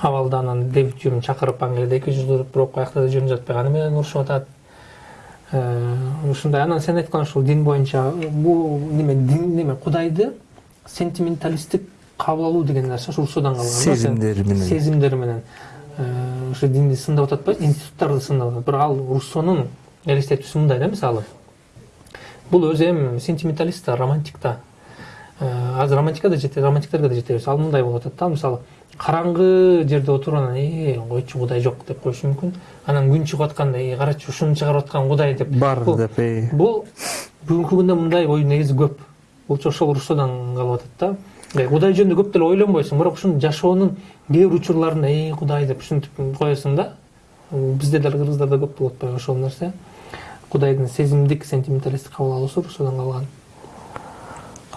абалда анан дэвид юм чакырып англияда эки туруп бирок аяқта да жөн жатпай аны менен урушуп атат. Ушундай анан сен айткан ушул дин боюнча бул неме дин неме кудайды сентименталисттик кабыл алуу деген нерсе ушу руссодон калган
сезимдери менен
сезимдери менен ушу динди сындап атпайбы институттарды сындап атат бирок ал руссонун элестетүүсү мындай да мисалы бул өзү эми сентименталист да романтик да азыр романтика да жете романтиктерге да жетебиз ал мындай болуп атат да мисалы караңгы жерде отуруп анан э койчу кудай жок деп коюшу мүмкүн анан күн чыгып атканда э карачы ушуну чыгарып аткан кудай деп.
Бар деп
бул бүгүнкү күндө мындай ой негизи көп. Бул ошол руссодон калып атат да. Кудай жөнүндө көп деле ойлонбойсуң бирок ушуну жашоонун кээ бир учурларында э кудай деп ушинтип коесуң да бизде деле кыргыздарда көп болуп атпайбы ошол нерсе. Кудайдын сезимдик сентименталисттик кабыл алуусу руссодон калган.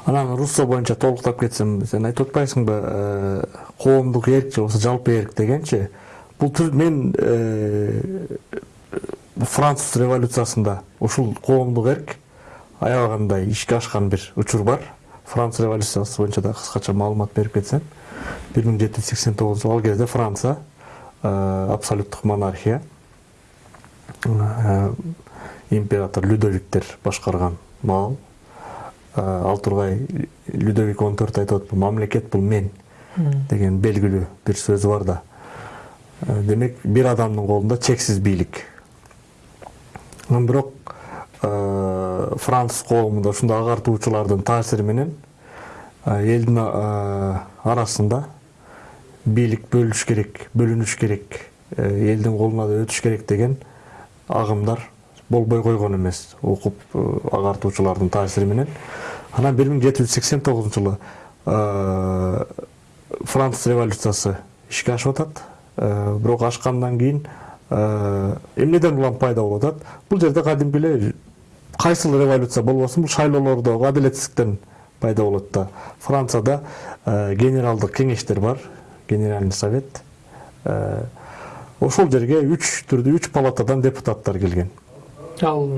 Анан руссо боюнча толуктап кетсем сен айтып атпайсыңбы э, коомдук эрк же болбосо жалпы эрк дегенчи бул мен э, француз революциясында ушул коомдук эрк аябагандай ишке ашкан бир учур бар франция революциясы боюнча да кыскача маалымат берип кетсем бир миң жети жүз сексен тогузунчу жылы ал кезде франция абсолюттук монархия император людовиктер башкарган маал ал тургай людовик он төрт айтып атпы мамлекет бул мен деген белгилүү бир сөзү бар да. Демек бир адамдын колунда чексиз бийлик бирок француз коомунда ушундай агартуучулардын таасири менен элдин арасында бийлик бөлүш керек бөлүнүш керек элдин колуна да өтүш керек деген агымдар болбой койгон эмес окуп агартуучулардын таасири менен анан бир миң жети жүз сексен тогузунчу жылы француз революциясы ишке ашып атат бирок ашкандан кийин эмнеден улам пайда болуп атат бул жерде кадимки эле кайсыл революция болбосун бул шайлоолордо адилетсиздиктен пайда болот да. Францияда генералдык кеңештер бар генеральный совет. Ошол жерге үч түрдүү үч палатадан депутаттар келген.
Ал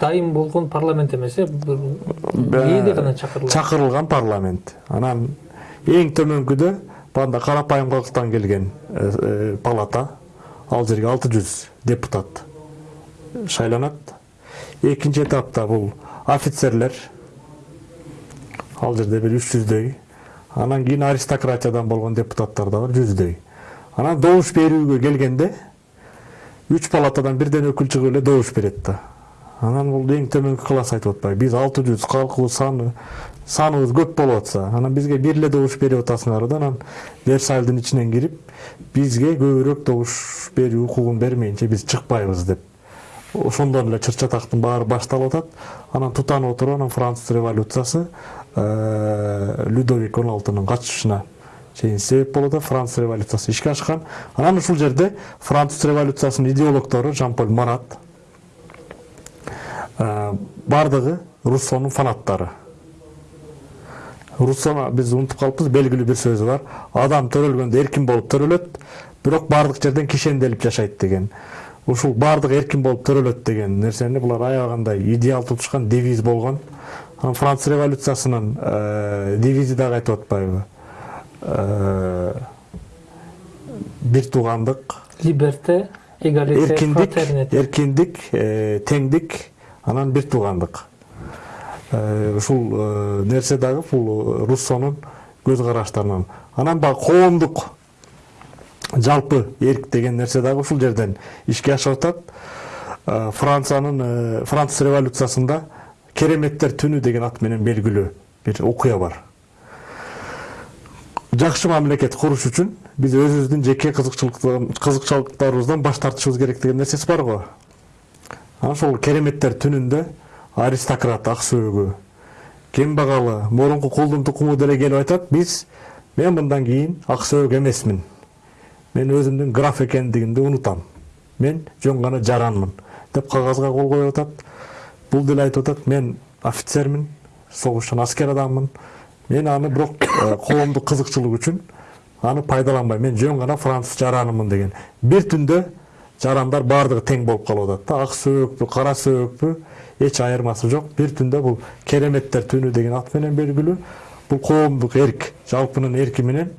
дайым болгон парламент эмес э кээде гана чакырылган
чакырылган парламент. Анан эң төмөнкүдө баягындай карапайым калктан келген палата. Ал жерге алты жүз депутат шайланат экинчи этапта бул офицерлер ал жерде бир үч жүздөй анан кийин аристократиядан болгон депутаттар да бар жүздөй анан добуш берүүгө келгенде үч палатадан бирден өкүл чыгып эле добуш берет да анан бул эң төмөнкү класс айтып атпайбы биз алты жүз калкыбыз саны саныбыз көп болуп атса анан бизге бир эле добуш берип атасыңар да анан версальдын ичинен кирип бизге көбүрөөк добуш берүү укугун бермейинче биз чыкпайбыз деп ошондон эле чыр чатактын баары башталып атат. Анан тутанып отуруп анан француз революциясы людовик он алтынын качышына чейин себеп болуп атат француз революциясы ишке ашкан. Анан ушул жерде француз революциясынын идеологтору жан поль марат баардыгы руссонун фанаттары. Руссону биз унутуп калыппыз белгилүү бир сөзү бар. Адам төрөлгөндө эркин болуп төрөлөт бирок баардык жерден кишенделип жашайт деген. Ушул баардыгы эркин болуп төрөлөт деген нерсени булар аябагандай идеал тутушкан девиз болгон. Анан француз революциясынын девизи дагы айтып атпайбы. Бир туугандык.
Либерте эгалите
эркиндик эркиндик теңдик анан бир туугандык. Ушул нерсе дагы бул руссонун көз караштарынан. Анан баягы коомдук жалпы эрк деген нерсе дагы ушул жерден ишке ашып атат франциянын француз революциясында кереметтер түнү деген ат менен белгилүү бир окуя бар. Жакшы мамлекет куруш үчүн биз өзүбүздүн жеке кызыкчылыктарыбыздан баш тартышыбыз керек деген нерсеси бар анан ошол кереметтер түнүндө аристократ ак сөөгү кембагалы мурунку кулдун тукуму деле келип айтат биз мен мындан кийин ак сөөк эмесмин мен өзүмдүн граф экендигимди унутам мен жөн гана жаранмын деп кагазга кол коюп атат бул деле айтып атат мен офицермин согуштан аскер адаммын. Мен аны бирок коомдук кызыкчылык үчүн аны пайдаланбайм мен жөн гана француз жаранымын деген бир түндө жарандар баардыгы тең болуп калып атат да. Ак сөөкпү кара сөөкпү эч айырмасы жок бир түндө бул кереметтер түнү деген ат менен белгилүү бул коомдук эрк жалпынын менен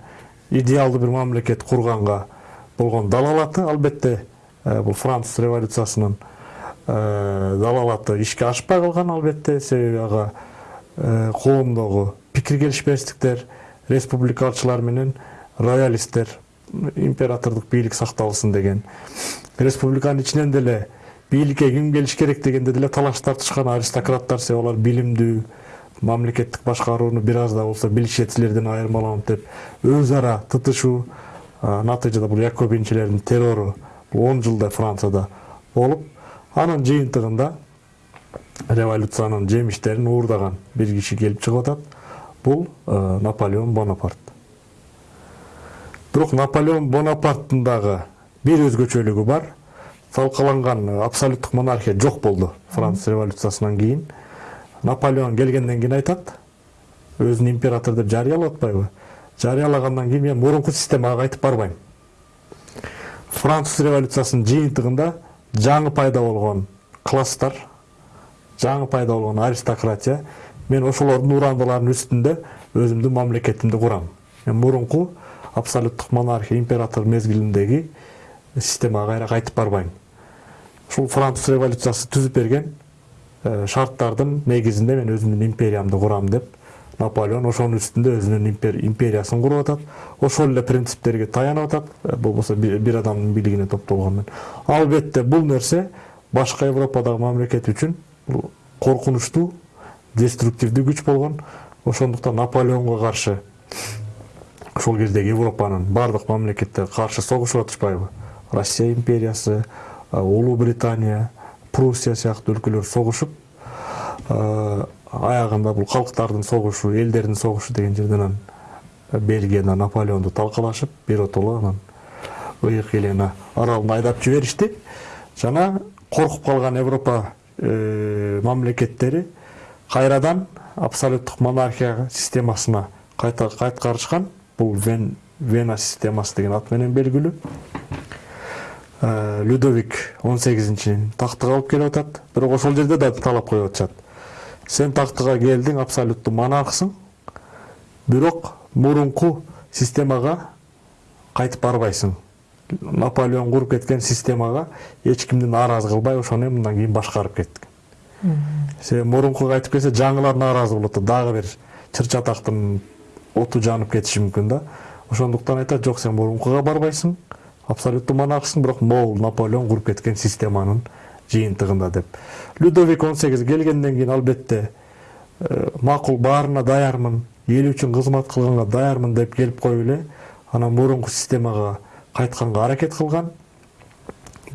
идеалдуу бир мамлекет курганга болгон далалаты албетте бул француз революциясынын далалаты ишке ашпай калган албетте себеби ага коомдогу пикир келишпестиктер республикалчылар менен роялисттер императордук бийлик сакталсын деген. Республиканын ичинен деле бийликке ким келиш керек дегенде деле талаш тартышкан аристократтар себеби алар билимдүү мамлекеттик башкарууну бир аз да болсо билишет силерден айырмаланып деп өз ара тытышуу натыйжада бул якобинчилердин террору он жылдай францияда болуп анын жыйынтыгында революциянын жемиштерин уурдаган бир киши келип чыгып атат бул наполеон бонапарт. Бирок наполеон бонапарттын дагы бир өзгөчөлүгү бар талкаланган абсолюттук монархия жок болду француз революциясынан кийин наполеон келгенден кийин айтат өзүн император деп жарыялап атпайбы жарыялагандан кийин мен мурунку системага кайтып барбайм француз революциясынын жыйынтыгында жаңы пайда болгон класстар жаңы пайда болгон аристократия мен ошолордун урандыларынын үстүндө өзүмдүн мамлекетимди курам мен мурунку абсолюттук монархия император мезгилиндеги системага кайра кайтып барбайм ушул француз революциясы түзүп берген шарттардын негизинде мен өзүмдүн империямды курам деп наполеон ошонун үстүндө өзүнүн империясын куруп атат ошол эле принциптерге таянып атат болбосо бир адамдын бийлигине топтолгон менен албетте бул нерсе башка европадагы мамлекет үчүн бул коркунучтуу деструктивдүү күч болгон ошондуктан наполеонго каршы ошол кездеги европанын баардык мамлекеттери каршы согушуп атышпайбы россия империясы улуу британия пруссия сыяктуу өлкөлөр согушуп аягында бул калктардын согушу элдердин согушу деген жерде анан бельгияда наполеонду талкалашып биротоло анан ыйык елена аралына айдап жиберишти жана коркуп калган европа мамлекеттери кайрадан абсолюттук монархия системасына кайта кайткарышкан бул вена системасы деген ат менен людовик он сегизинчи тактыга алып келип атат. Бирок ошол жерде да талап коюп атышат. Сен тактыга келдиң абсолюттуу монархсың. Бирок мурунку системага кайтып барбайсың. Наполеон куруп кеткен системага эч кимди нааразы кылбай ошону мындан кийин башкарып кеттик себеби мурункуга кайтып келсе жаңылар нааразы болуп атат дагы бир чыр чатактын оту жанып кетиши мүмкүн да. Ошондуктан айтат жок сен мурункуга барбайсың абсолюттуу монархсың бирок могул наполеон куруп кеткен системанын жыйынтыгында деп. Людовик он сегиз келгенден кийин албетте макул баарына даярмын эл үчүн кызмат кылганга даярмын деп келип коюп эле анан мурунку системага кайтканга аракет кылган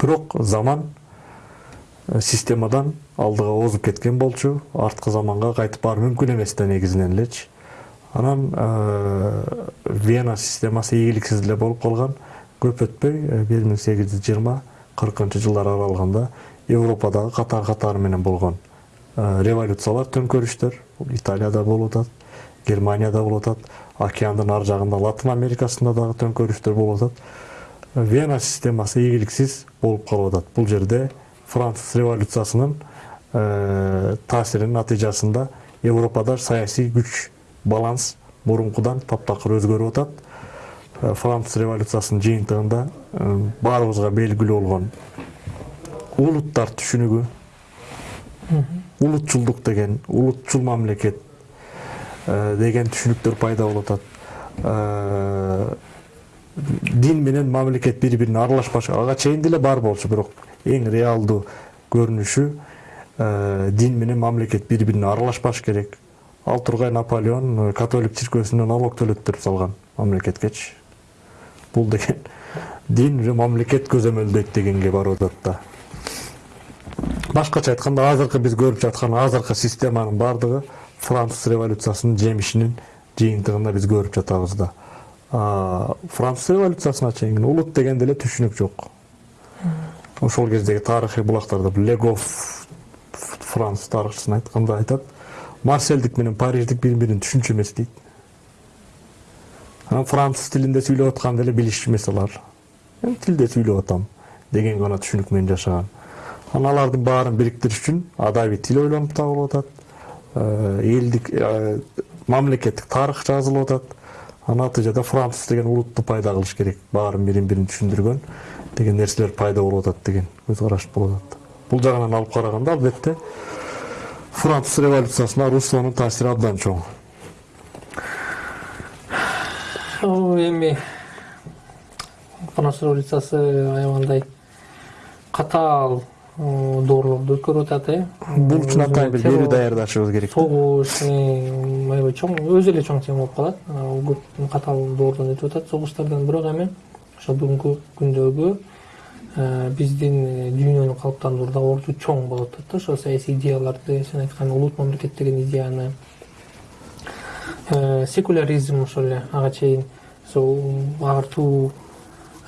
бирок заман системадан алдыга озуп кеткен болчу арткы заманга кайтып баруу мүмкүн эмес да негизинен элечи анан вена системасы ийгиликсиз эле болуп калган көп жүз жыйырма кыркынчы жылдар аралыгында европадагы катар катары менен болгон революциялар төңкөрүштөр италияда болуп атат германияда болуп атат океандын ар жагында латын америкасында дагы төңкөрүштөр болуп атат. Вена системасы ийгиликсиз болуп калып атат. Бул жерде француз революциясынын таасиринин натыйжасында европада саясий күч баланс мурункудан таптакыр өзгөрүп атат. Француз революциясынын жыйынтыгында баарыбызга белгилүү болгон улуттар түшүнүгү улутчулдук деген улутчул мамлекет деген түшүнүктөр пайда болуп атат дин менен мамлекет бири бирине аралашпаш ага чейин деле бар болчу бирок эң реалдуу көрүнүшү дин менен мамлекет бири бирине аралашпаш керек. Ал тургай наполеон католик цирквесине налог төлөттүрүп салган мамлекеткечи бул деген дин же мамлекет көзөмөлдөйт дегенге барып атат да башкача айтканда азыркы биз көрүп жаткан азыркы системанын баардыгы француз революциясынын жемишинин жыйынтыгында биз көрүп жатабыз да француз революциясына чейин улут деген деле түшүнүк жок ошол кездеги тарыхый булактарда легов француз тарыхчысына айтканда айтат марселдик менен париждик бири бирин түшүнчү эмес дейт анан француз тилинде сүйлөп атканды эле билишчү эмес алар тилде сүйлөп атам деген гана түшүнүк менен жашаган анан алардын баарын бириктириш үчүн адабий тил ойлонуп табылып атат элдик мамлекеттик тарых жазылып атат натыйжада француз деген улутту пайда кылыш керек баарын бирин бирин түшүндүргөн деген нерселер пайда болуп атат деген көз караш болуп атат бул жагынан алып караганда албетте француз революциясына руссонун таасири абдан чоң
эми француз революциясы аябагандай катаал доорлорду өткөрүп атат э.
Бул үчүн атайын бир берүү даярдашыбыз керек
согуш аябай чоң өзү эле чоң тема болуп калат. Көп катаал доордон өтүп атат согуштардан. Бирок эми ошо бүгүнкү күндөгү биздин дүйнөнү калыптандырууда орду чоң болуп атат да. Ошо саясий идеяларды сен айткан улут мамлекет деген идеяны секуляризм ошол эле ага чейин ар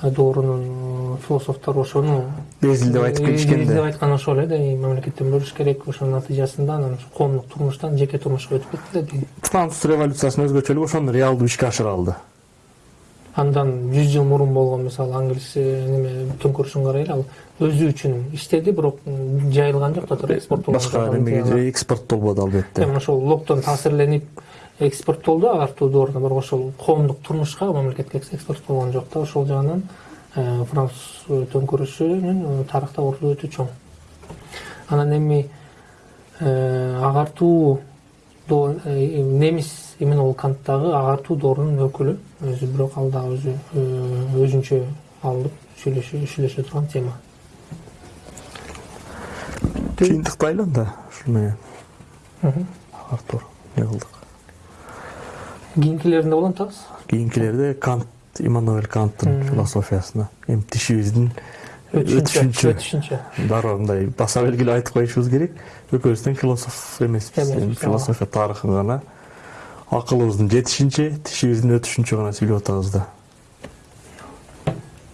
э, доорунун философтору ошону
безил деп айтып кетишкен
деп
да
айткан ошол эле да мамлекеттен бөлүш керек ошонун натыйжасында анан коомдук турмуштан жеке турмушка өтүп кетти да
француз революциясынын өзгөчөлүгү ошону реалдуу ишке ашыра алды
андан жүз жыл мурун болгон мисалы англис неме төңкөрүшүн карайлы ал өзү үчүн иштеди бирок жайылган жок да экспорттолгон
башка немеге экспорттолбоду албетте
эми ошол локтон таасирленип экспорттолду агартуу дооруна бирок ошол коомдук турмушка мамлекетке экспорт болгон жок да ошол жагынан э, француз төңкөрүшүнүн э, тарыхта орду өтө чоң. Анан эми э, агартуу э, немис иммануил кант дагы агартуу доорунун өкүлү өзү бирок ал дагы өзү э, өзүнчө алынып сүйлөшө турган тема.
Жыйынтыктайлы анда ушул менен артур эмне кылдык
кийинкилеринде улантабыз
кийинкилерде кант иммануэль канттын философиясына эми тишибиздин
өтүшүнчө
өтүшүнчө
өтүшүнчө
дароо мындай баса белгилеп айтып коюшубуз керек экөөбүз тең философ эмеспиз эми философия тарыхын гана акылыбыздын жетишинче тишибиздин өтүшүнчө гана сүйлөп атабыз да